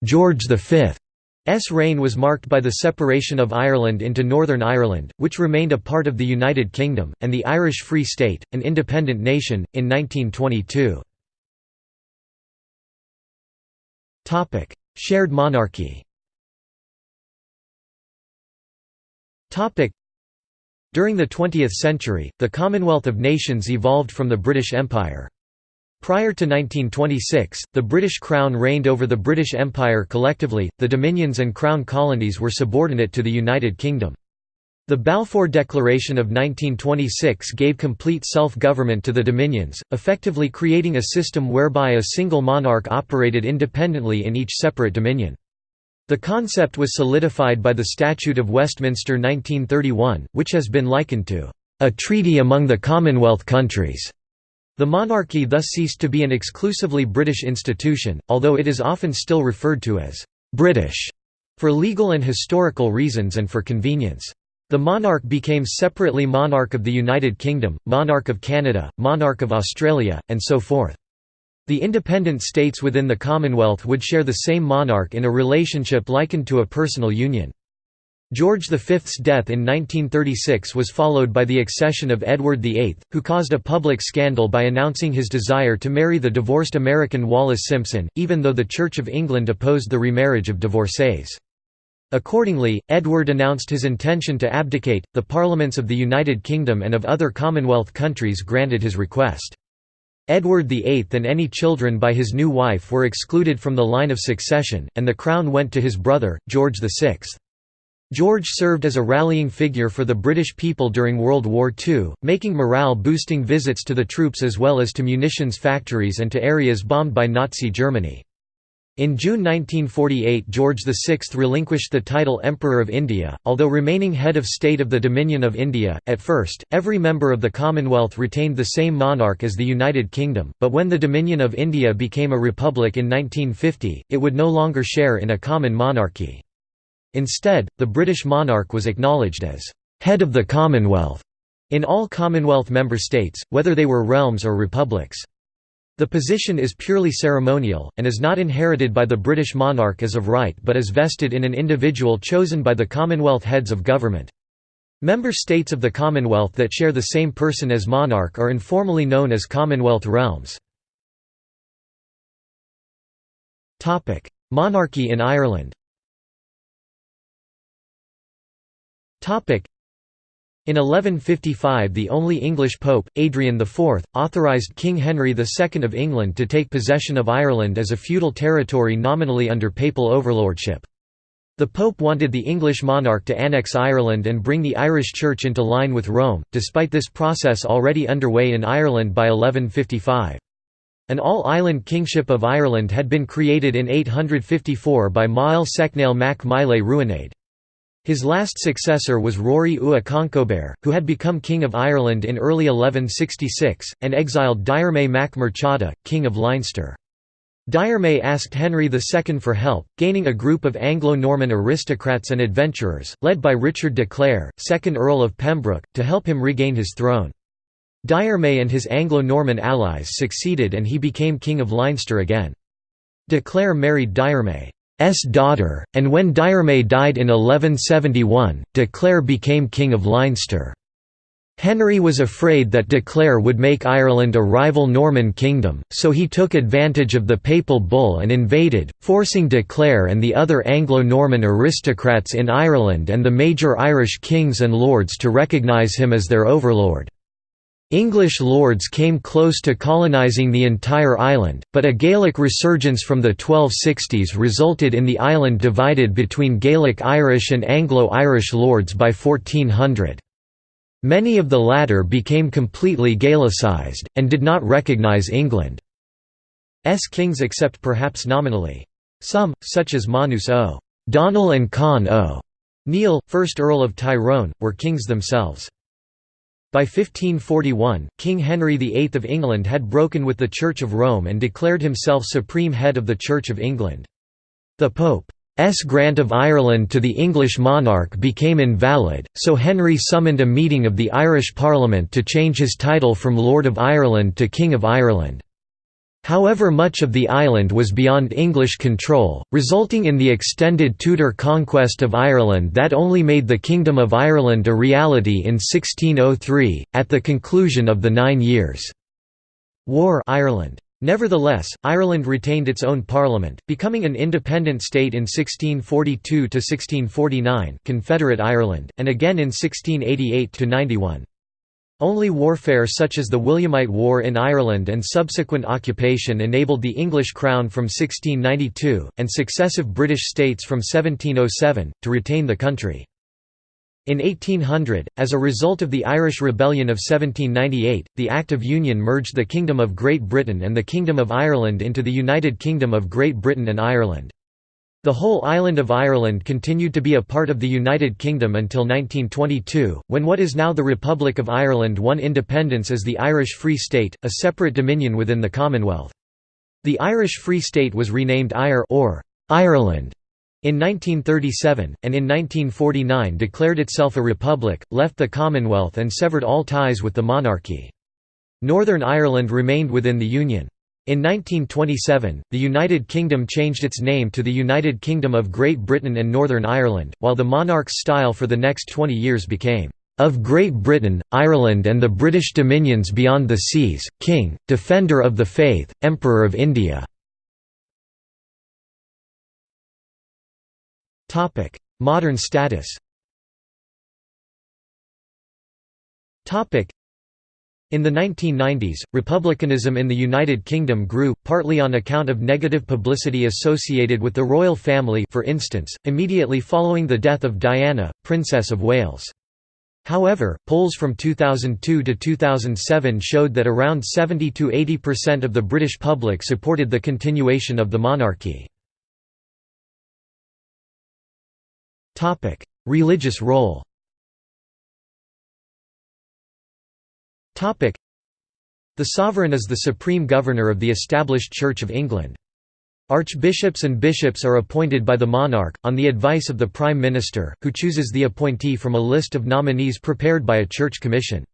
George V's reign was marked by the separation of Ireland into Northern Ireland, which remained a part of the United Kingdom, and the Irish Free State, an independent nation, in 1922. Shared monarchy During the 20th century, the Commonwealth of Nations evolved from the British Empire. Prior to 1926, the British Crown reigned over the British Empire collectively, the Dominions and Crown colonies were subordinate to the United Kingdom. The Balfour Declaration of 1926 gave complete self-government to the Dominions, effectively creating a system whereby a single monarch operated independently in each separate dominion. The concept was solidified by the Statute of Westminster 1931, which has been likened to a treaty among the Commonwealth countries. The monarchy thus ceased to be an exclusively British institution, although it is often still referred to as British for legal and historical reasons and for convenience. The monarch became separately monarch of the United Kingdom, monarch of Canada, monarch of Australia, and so forth. The independent states within the Commonwealth would share the same monarch in a relationship likened to a personal union. George V's death in 1936 was followed by the accession of Edward VIII, who caused a public scandal by announcing his desire to marry the divorced American Wallis Simpson, even though the Church of England opposed the remarriage of divorcees. Accordingly, Edward announced his intention to abdicate. The parliaments of the United Kingdom and of other Commonwealth countries granted his request. Edward VIII and any children by his new wife were excluded from the line of succession, and the crown went to his brother, George VI. George served as a rallying figure for the British people during World War II, making morale-boosting visits to the troops as well as to munitions factories and to areas bombed by Nazi Germany. In June 1948 George VI relinquished the title Emperor of India, although remaining head of state of the Dominion of India. At first, every member of the Commonwealth retained the same monarch as the United Kingdom, but when the Dominion of India became a republic in 1950, it would no longer share in a common monarchy. Instead, the British monarch was acknowledged as head of the Commonwealth in all Commonwealth member states, whether they were realms or republics. The position is purely ceremonial, and is not inherited by the British monarch as of right but is vested in an individual chosen by the Commonwealth heads of government. Member states of the Commonwealth that share the same person as monarch are informally known as Commonwealth realms. Monarchy in Ireland in 1155 the only English pope, Adrian IV, authorised King Henry II of England to take possession of Ireland as a feudal territory nominally under papal overlordship. The Pope wanted the English monarch to annex Ireland and bring the Irish Church into line with Rome, despite this process already underway in Ireland by 1155. An all-island kingship of Ireland had been created in 854 by Máel Sechnaill mac Máele Ruanaid. His last successor was Rory Ua Conchobar, who had become King of Ireland in early 1166, and exiled Diarmait mac Murchada, King of Leinster. Diarmait asked Henry II for help, gaining a group of Anglo-Norman aristocrats and adventurers, led by Richard de Clare, 2nd Earl of Pembroke, to help him regain his throne. Diarmait and his Anglo-Norman allies succeeded and he became King of Leinster again. De Clare married Diarmait. S daughter, and when Diarmait died in 1171, de Clare became King of Leinster. Henry was afraid that de Clare would make Ireland a rival Norman kingdom, so he took advantage of the papal bull and invaded, forcing de Clare and the other Anglo-Norman aristocrats in Ireland and the major Irish kings and lords to recognise him as their overlord. English lords came close to colonising the entire island, but a Gaelic resurgence from the 1260s resulted in the island divided between Gaelic Irish and Anglo-Irish lords by 1400. Many of the latter became completely Gaelicized, and did not recognise England's kings except perhaps nominally. Some, such as Manus o. Donnell and Con o. Neil, 1st Earl of Tyrone, were kings themselves. By 1541, King Henry VIII of England had broken with the Church of Rome and declared himself supreme head of the Church of England. The Pope's grant of Ireland to the English monarch became invalid, so Henry summoned a meeting of the Irish Parliament to change his title from Lord of Ireland to King of Ireland. However much of the island was beyond English control, resulting in the extended Tudor conquest of Ireland that only made the Kingdom of Ireland a reality in 1603, at the conclusion of the Nine Years' War Ireland. Nevertheless, Ireland retained its own parliament, becoming an independent state in 1642–1649 Confederate Ireland, and again in 1688–91. Only warfare such as the Williamite War in Ireland and subsequent occupation enabled the English crown from 1692, and successive British states from 1707, to retain the country. In 1800, as a result of the Irish Rebellion of 1798, the Act of Union merged the Kingdom of Great Britain and the Kingdom of Ireland into the United Kingdom of Great Britain and Ireland. The whole island of Ireland continued to be a part of the United Kingdom until 1922, when what is now the Republic of Ireland won independence as the Irish Free State, a separate dominion within the Commonwealth. The Irish Free State was renamed Éire or Ireland in 1937, and in 1949 declared itself a republic, left the Commonwealth and severed all ties with the monarchy. Northern Ireland remained within the Union. In 1927, the United Kingdom changed its name to the United Kingdom of Great Britain and Northern Ireland, while the monarch's style for the next 20 years became, "...of Great Britain, Ireland and the British dominions beyond the seas, King, Defender of the Faith, Emperor of India." Modern status in the 1990s, republicanism in the United Kingdom grew, partly on account of negative publicity associated with the royal family for instance, immediately following the death of Diana, Princess of Wales. However, polls from 2002 to 2007 showed that around 70–80% of the British public supported the continuation of the monarchy. Religious role The sovereign is the supreme governor of the established Church of England. Archbishops and bishops are appointed by the monarch, on the advice of the Prime Minister, who chooses the appointee from a list of nominees prepared by a church commission.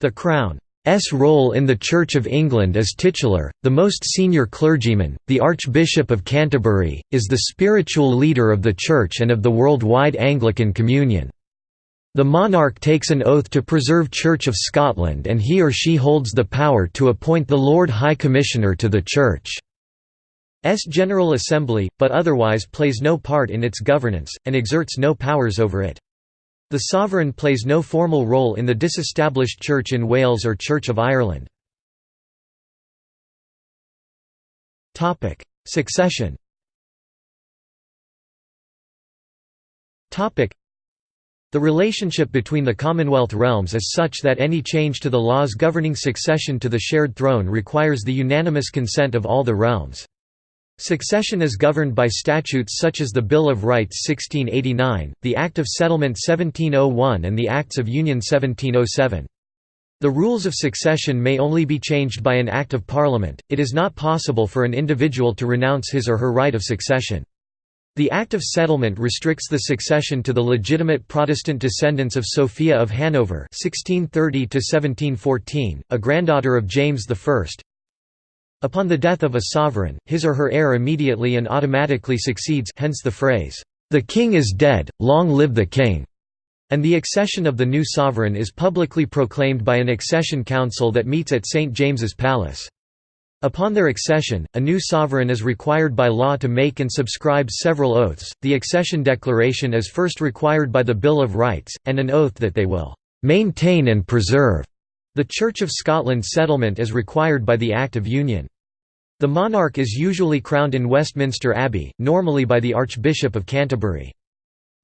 The Crown's role in the Church of England is titular, the most senior clergyman, the Archbishop of Canterbury, is the spiritual leader of the Church and of the worldwide Anglican Communion. The monarch takes an oath to preserve Church of Scotland and he or she holds the power to appoint the Lord High Commissioner to the Church's General Assembly, but otherwise plays no part in its governance, and exerts no powers over it. The sovereign plays no formal role in the disestablished Church in Wales or Church of Ireland. Succession the relationship between the Commonwealth realms is such that any change to the laws governing succession to the shared throne requires the unanimous consent of all the realms. Succession is governed by statutes such as the Bill of Rights 1689, the Act of Settlement 1701 and the Acts of Union 1707. The rules of succession may only be changed by an Act of Parliament, it is not possible for an individual to renounce his or her right of succession. The Act of Settlement restricts the succession to the legitimate Protestant descendants of Sophia of Hanover (1630–1714), a granddaughter of James I. Upon the death of a sovereign, his or her heir immediately and automatically succeeds. Hence the phrase, "The king is dead, long live the king." And the accession of the new sovereign is publicly proclaimed by an accession council that meets at St James's Palace. Upon their accession, a new sovereign is required by law to make and subscribe several oaths. The accession declaration is first required by the Bill of Rights, and an oath that they will maintain and preserve the Church of Scotland settlement is required by the Act of Union. The monarch is usually crowned in Westminster Abbey, normally by the Archbishop of Canterbury.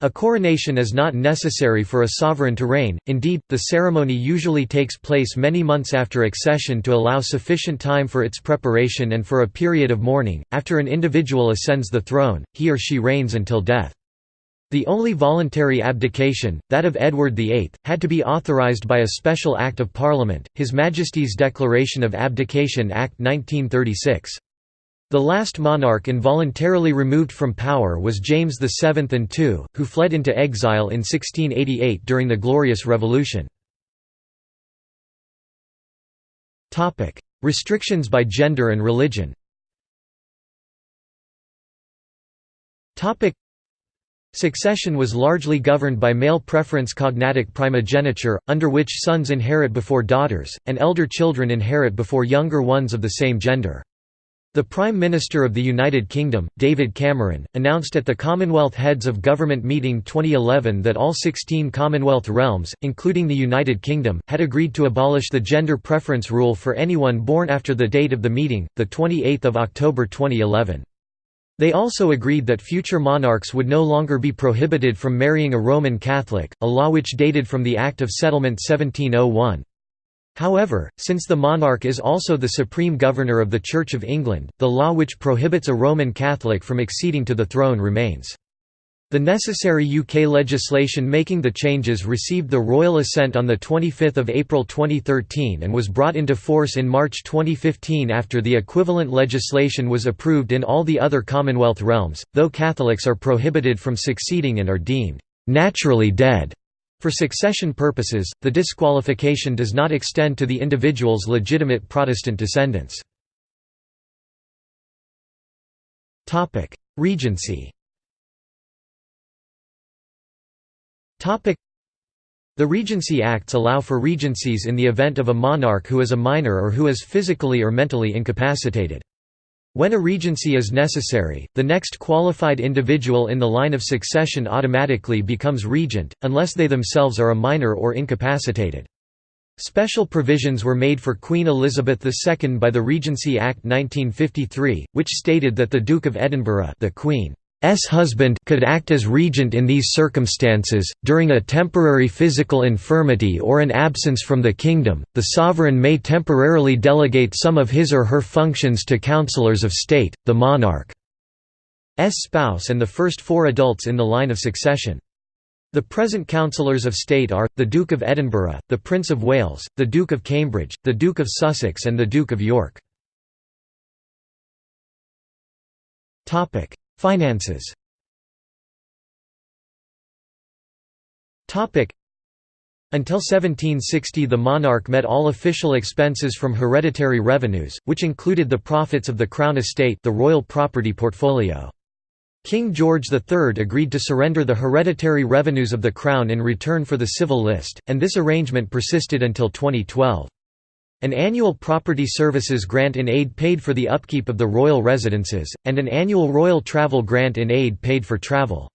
A coronation is not necessary for a sovereign to reign, indeed, the ceremony usually takes place many months after accession to allow sufficient time for its preparation and for a period of mourning. After an individual ascends the throne, he or she reigns until death. The only voluntary abdication, that of Edward VIII, had to be authorised by a special Act of Parliament, His Majesty's Declaration of Abdication Act 1936. The last monarch involuntarily removed from power was James VII and II, who fled into exile in 1688 during the Glorious Revolution. Restrictions by gender and religion Succession was largely governed by male preference cognatic primogeniture, under which sons inherit before daughters, and elder children inherit before younger ones of the same gender. The Prime Minister of the United Kingdom, David Cameron, announced at the Commonwealth Heads of Government meeting 2011 that all 16 Commonwealth realms, including the United Kingdom, had agreed to abolish the gender preference rule for anyone born after the date of the meeting, 28 October 2011. They also agreed that future monarchs would no longer be prohibited from marrying a Roman Catholic, a law which dated from the Act of Settlement 1701. However, since the monarch is also the supreme governor of the Church of England, the law which prohibits a Roman Catholic from acceding to the throne remains. The necessary UK legislation making the changes received the royal assent on 25 April 2013 and was brought into force in March 2015 after the equivalent legislation was approved in all the other Commonwealth realms, though Catholics are prohibited from succeeding and are deemed «naturally dead» For succession purposes, the disqualification does not extend to the individual's legitimate Protestant descendants. Regency the Regency Acts allow for regencies in the event of a monarch who is a minor or who is physically or mentally incapacitated. When a regency is necessary, the next qualified individual in the line of succession automatically becomes regent, unless they themselves are a minor or incapacitated. Special provisions were made for Queen Elizabeth II by the Regency Act 1953, which stated that the Duke of Edinburgh the Queen S husband could act as regent in these circumstances. During a temporary physical infirmity or an absence from the kingdom, the sovereign may temporarily delegate some of his or her functions to councillors of state, the monarch's spouse and the first four adults in the line of succession. The present councillors of state are, the Duke of Edinburgh, the Prince of Wales, the Duke of Cambridge, the Duke of Sussex and the Duke of York. Finances until 1760 the monarch met all official expenses from hereditary revenues, which included the profits of the Crown estate the royal property portfolio. King George III agreed to surrender the hereditary revenues of the Crown in return for the civil list, and this arrangement persisted until 2012. An annual property services grant in aid paid for the upkeep of the royal residences, and an annual royal travel grant in aid paid for travel.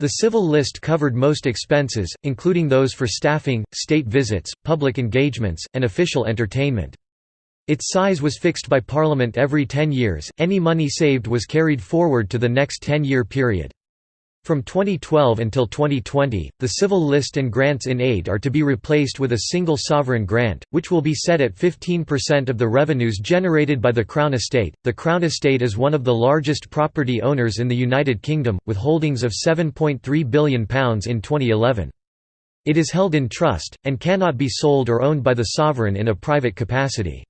The civil list covered most expenses, including those for staffing, state visits, public engagements, and official entertainment. Its size was fixed by Parliament every ten years, any money saved was carried forward to the next ten-year period. From 2012 until 2020, the civil list and grants in aid are to be replaced with a single sovereign grant, which will be set at 15% of the revenues generated by the Crown Estate. The Crown Estate is one of the largest property owners in the United Kingdom, with holdings of £7.3 billion in 2011. It is held in trust, and cannot be sold or owned by the sovereign in a private capacity.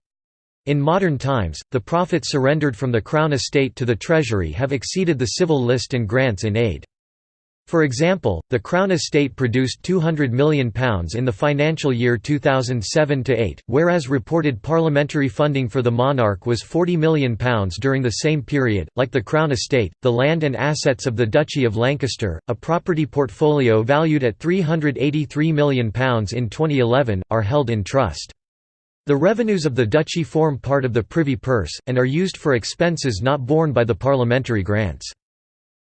In modern times, the profits surrendered from the Crown Estate to the Treasury have exceeded the civil list and grants in aid. For example, the Crown Estate produced £200 million in the financial year 2007–8, whereas reported parliamentary funding for the monarch was £40 million during the same period. Like the Crown Estate, the land and assets of the Duchy of Lancaster, a property portfolio valued at £383 million in 2011, are held in trust. The revenues of the duchy form part of the privy purse, and are used for expenses not borne by the parliamentary grants.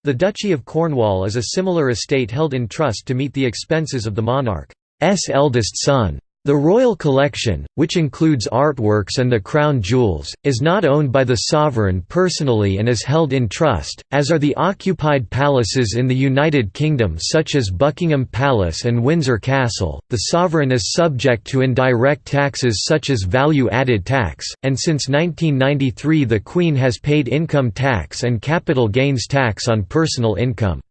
The Duchy of Cornwall is a similar estate held in trust to meet the expenses of the monarch's eldest son. The royal collection, which includes artworks and the crown jewels, is not owned by the sovereign personally and is held in trust, as are the occupied palaces in the United Kingdom such as Buckingham Palace and Windsor Castle. The sovereign is subject to indirect taxes such as value-added tax, and since 1993 the Queen has paid income tax and capital gains tax on personal income.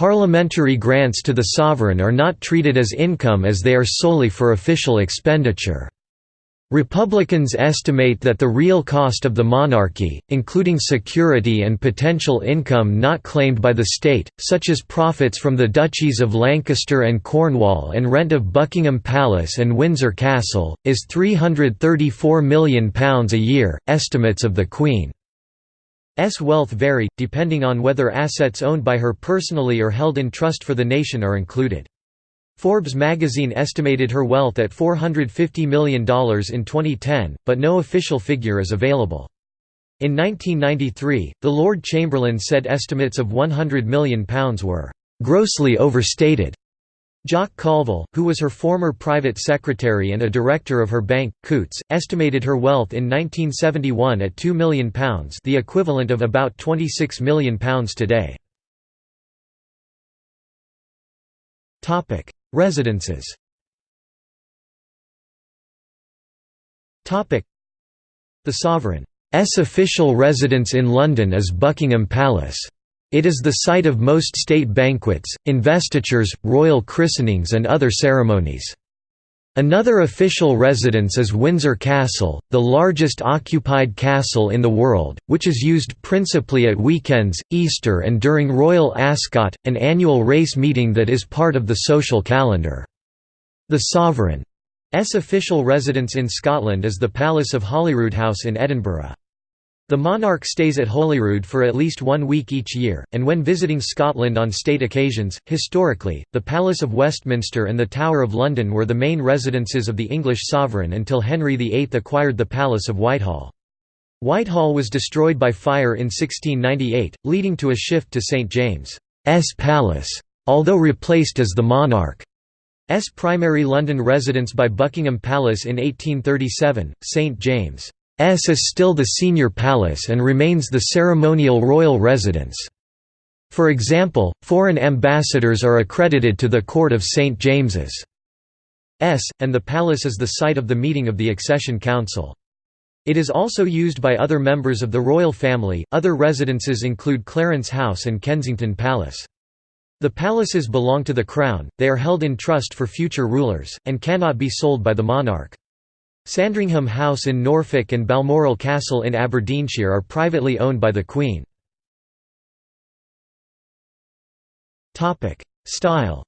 Parliamentary grants to the sovereign are not treated as income as they are solely for official expenditure. Republicans estimate that the real cost of the monarchy, including security and potential income not claimed by the state, such as profits from the duchies of Lancaster and Cornwall and rent of Buckingham Palace and Windsor Castle, is £334 million a year. Estimates of the Queen wealth vary, depending on whether assets owned by her personally or held in trust for the nation are included. Forbes magazine estimated her wealth at $450 million in 2010, but no official figure is available. In 1993, the Lord Chamberlain said estimates of £100 million were «grossly overstated» Jock Colville, who was her former private secretary and a director of her bank, Coutts, estimated her wealth in 1971 at £2 million the equivalent of about £26 million today. Residences The Sovereign's official residence in London is Buckingham Palace. It is the site of most state banquets, investitures, royal christenings and other ceremonies. Another official residence is Windsor Castle, the largest occupied castle in the world, which is used principally at weekends, Easter and during Royal Ascot, an annual race meeting that is part of the social calendar. The Sovereign's official residence in Scotland is the Palace of Holyroodhouse in Edinburgh. The monarch stays at Holyrood for at least one week each year, and when visiting Scotland on state occasions, historically, the Palace of Westminster and the Tower of London were the main residences of the English sovereign until Henry VIII acquired the Palace of Whitehall. Whitehall was destroyed by fire in 1698, leading to a shift to St James's Palace, although replaced as the monarch's primary London residence by Buckingham Palace in 1837, St James's S is still the senior palace and remains the ceremonial royal residence. For example, foreign ambassadors are accredited to the Court of St. James's S, and the palace is the site of the meeting of the Accession Council. It is also used by other members of the royal family. Other residences include Clarence House and Kensington Palace. The palaces belong to the Crown, they are held in trust for future rulers, and cannot be sold by the monarch. Sandringham House in Norfolk and Balmoral Castle in Aberdeenshire are privately owned by the Queen. Style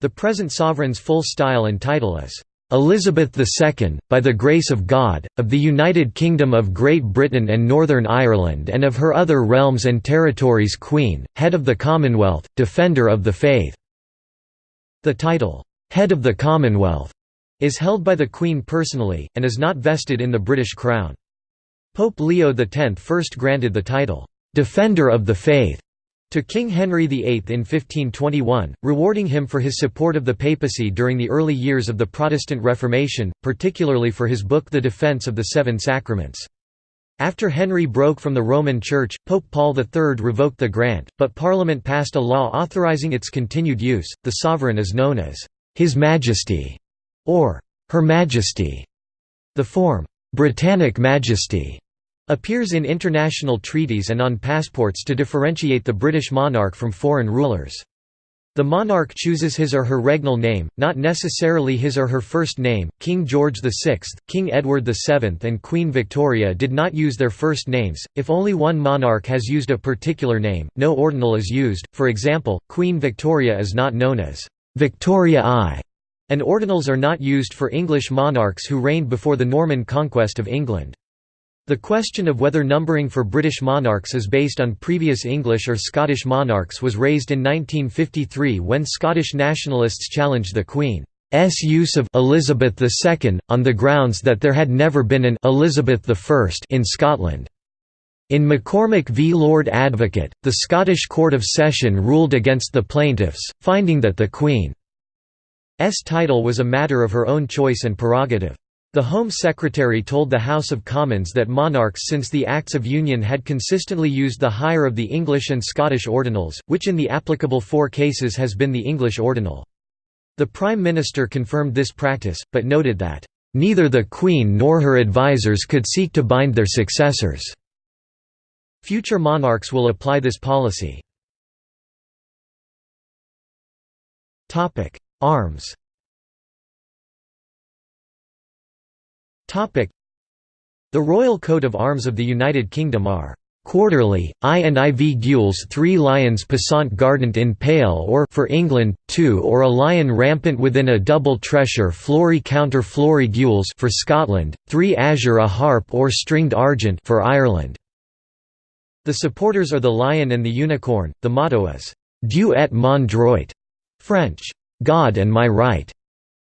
The present sovereign's full style and title is Elizabeth II, by the grace of God, of the United Kingdom of Great Britain and Northern Ireland and of her other realms and territories Queen, Head of the Commonwealth, Defender of the Faith. The title, "'Head of the Commonwealth' is held by the Queen personally, and is not vested in the British Crown. Pope Leo X first granted the title, "'Defender of the Faith' to King Henry VIII in 1521, rewarding him for his support of the papacy during the early years of the Protestant Reformation, particularly for his book The Defense of the Seven Sacraments. After Henry broke from the Roman Church, Pope Paul III revoked the grant, but Parliament passed a law authorizing its continued use. The sovereign is known as His Majesty or Her Majesty. The form Britannic Majesty appears in international treaties and on passports to differentiate the British monarch from foreign rulers. The monarch chooses his or her regnal name, not necessarily his or her first name. King George VI, King Edward VII, and Queen Victoria did not use their first names. If only one monarch has used a particular name, no ordinal is used. For example, Queen Victoria is not known as Victoria I, and ordinals are not used for English monarchs who reigned before the Norman conquest of England. The question of whether numbering for British monarchs is based on previous English or Scottish monarchs was raised in 1953 when Scottish nationalists challenged the Queen's use of Elizabeth II, on the grounds that there had never been an Elizabeth I in Scotland. In McCormick v Lord Advocate, the Scottish Court of Session ruled against the plaintiffs, finding that the Queen's title was a matter of her own choice and prerogative. The Home Secretary told the House of Commons that monarchs since the Acts of Union had consistently used the higher of the English and Scottish ordinals, which in the applicable four cases has been the English ordinal. The Prime Minister confirmed this practice, but noted that, "...neither the Queen nor her advisers could seek to bind their successors." Future monarchs will apply this policy. Arms The royal coat of arms of the United Kingdom are quarterly, I and IV gules three lions passant gardant in pale or for England, two or a lion rampant within a double tressure flory counter flory gules for Scotland, three azure a harp or stringed argent for Ireland. The supporters are the lion and the unicorn, the motto is, Dieu et mon droit, French, God and my right.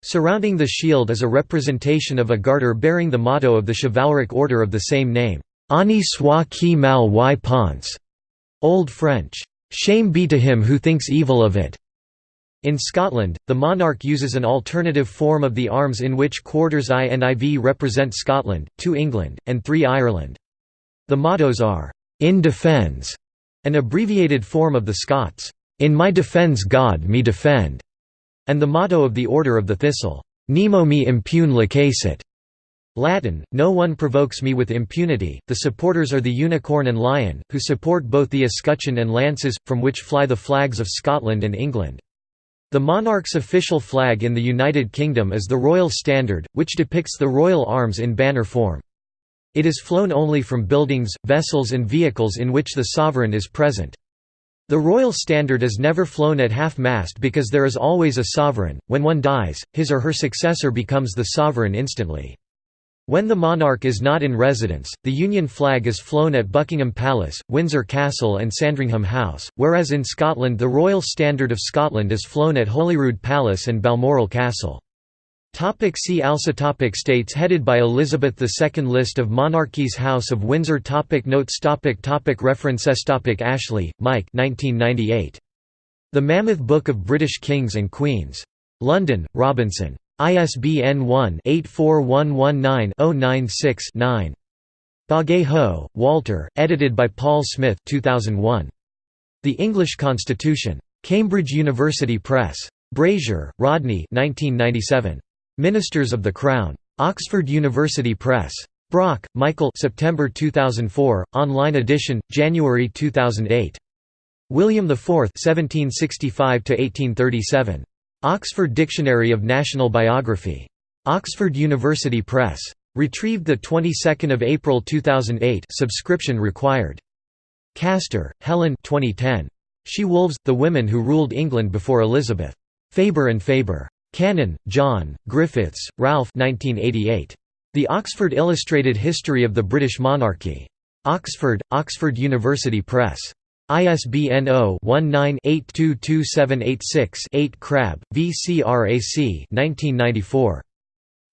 Surrounding the shield is a representation of a garter bearing the motto of the chivalric order of the same name, Honi soit qui mal y pense, Old French, Shame be to him who thinks evil of it. In Scotland, the monarch uses an alternative form of the arms in which quarters I and IV represent Scotland, 2 England, and 3 Ireland. The mottos are, "'In defence", an abbreviated form of the Scots, "'In my defence God me defend' and the motto of the Order of the Thistle, Nemo me impune lacessit. Latin, no one provokes me with impunity. The supporters are the unicorn and lion, who support both the escutcheon and lances, from which fly the flags of Scotland and England. The monarch's official flag in the United Kingdom is the Royal Standard, which depicts the royal arms in banner form. It is flown only from buildings, vessels and vehicles in which the sovereign is present. The royal standard is never flown at half-mast because there is always a sovereign, when one dies, his or her successor becomes the sovereign instantly. When the monarch is not in residence, the Union flag is flown at Buckingham Palace, Windsor Castle and Sandringham House, whereas in Scotland the Royal Standard of Scotland is flown at Holyrood Palace and Balmoral Castle. Topic see also topic States headed by Elizabeth II List of monarchies House of Windsor topic Notes topic topic References topic Ashley, Mike 1998. The Mammoth Book of British Kings and Queens. London, Robinson. ISBN 1-84119-096-9. Bagehot, Walter, edited by Paul Smith 2001. The English Constitution. Cambridge University Press. Brazier, Rodney 1997. Ministers of the Crown. Oxford University Press. Brock, Michael September 2004, online edition, January 2008. William IV 1765–1837. Oxford Dictionary of National Biography. Oxford University Press. Retrieved the 22nd of April 2008. Subscription required. Castor, Helen 2010. She-Wolves: The Women Who Ruled England Before Elizabeth. Faber and Faber. Cannon, John, Griffiths, Ralph 1988. The Oxford Illustrated History of the British Monarchy. Oxford, Oxford University Press. ISBN 0-19-822786-8 Crabb, VCRAC 1994.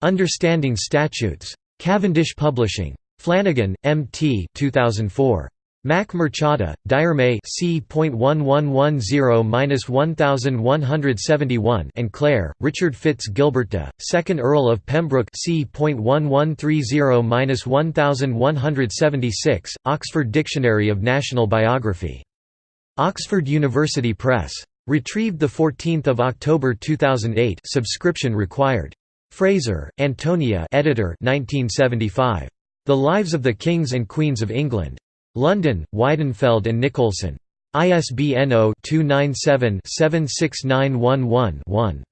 Understanding Statutes. Cavendish Publishing. Flanagan, M. T. 2004. Mac Murchada, Diarmay C.1110-1171 and Clare, Richard Fitz Gilberta, 2nd uh, Earl of Pembroke C.1130-1176, Oxford Dictionary of National Biography. Oxford University Press. Retrieved 14 October 2008 subscription required. Fraser, Antonia editor 1975. The Lives of the Kings and Queens of England. London, Weidenfeld and Nicolson. ISBN 0-297-76911-1.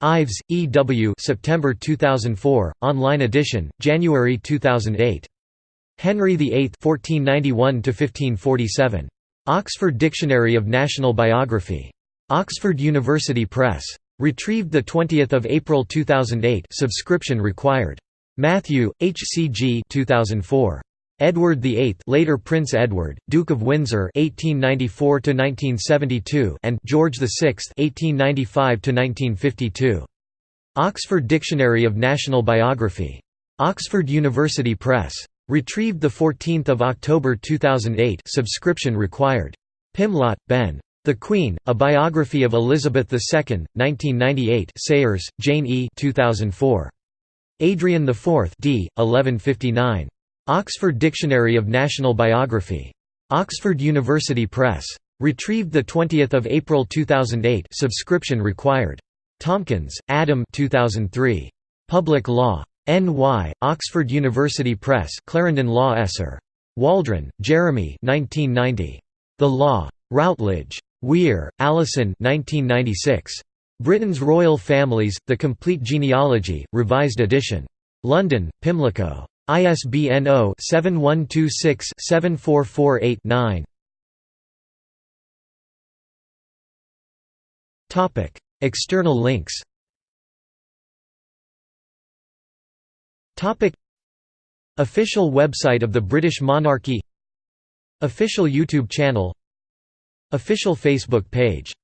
Ives, E. W. September 2004, online edition, January 2008. Henry VIII 1491 Oxford Dictionary of National Biography. Oxford University Press. Retrieved 20 April 2008 subscription required. Matthew, H. C. G. 2004. Edward VIII, later Prince Edward, Duke of Windsor (1894–1972), and George VI (1895–1952). Oxford Dictionary of National Biography. Oxford University Press. Retrieved 14 October 2008. Subscription required. Pimlott, Ben. The Queen: A Biography of Elizabeth II, 1998. Sayers, Jane E. 2004. Adrian IV, d. 1159. Oxford Dictionary of National Biography. Oxford University Press. Retrieved 20 April 2008 subscription required. Tomkins, Adam 2003. Public Law. N.Y., Oxford University Press Clarendon Law Esser. Waldron, Jeremy 1990. The Law. Routledge. Weir, Allison 1996. Britain's Royal Families, The Complete Genealogy, Revised Edition. London, Pimlico. ISBN 0-7126-74489. External links. Official website of the British monarchy. Official YouTube channel. Official Facebook page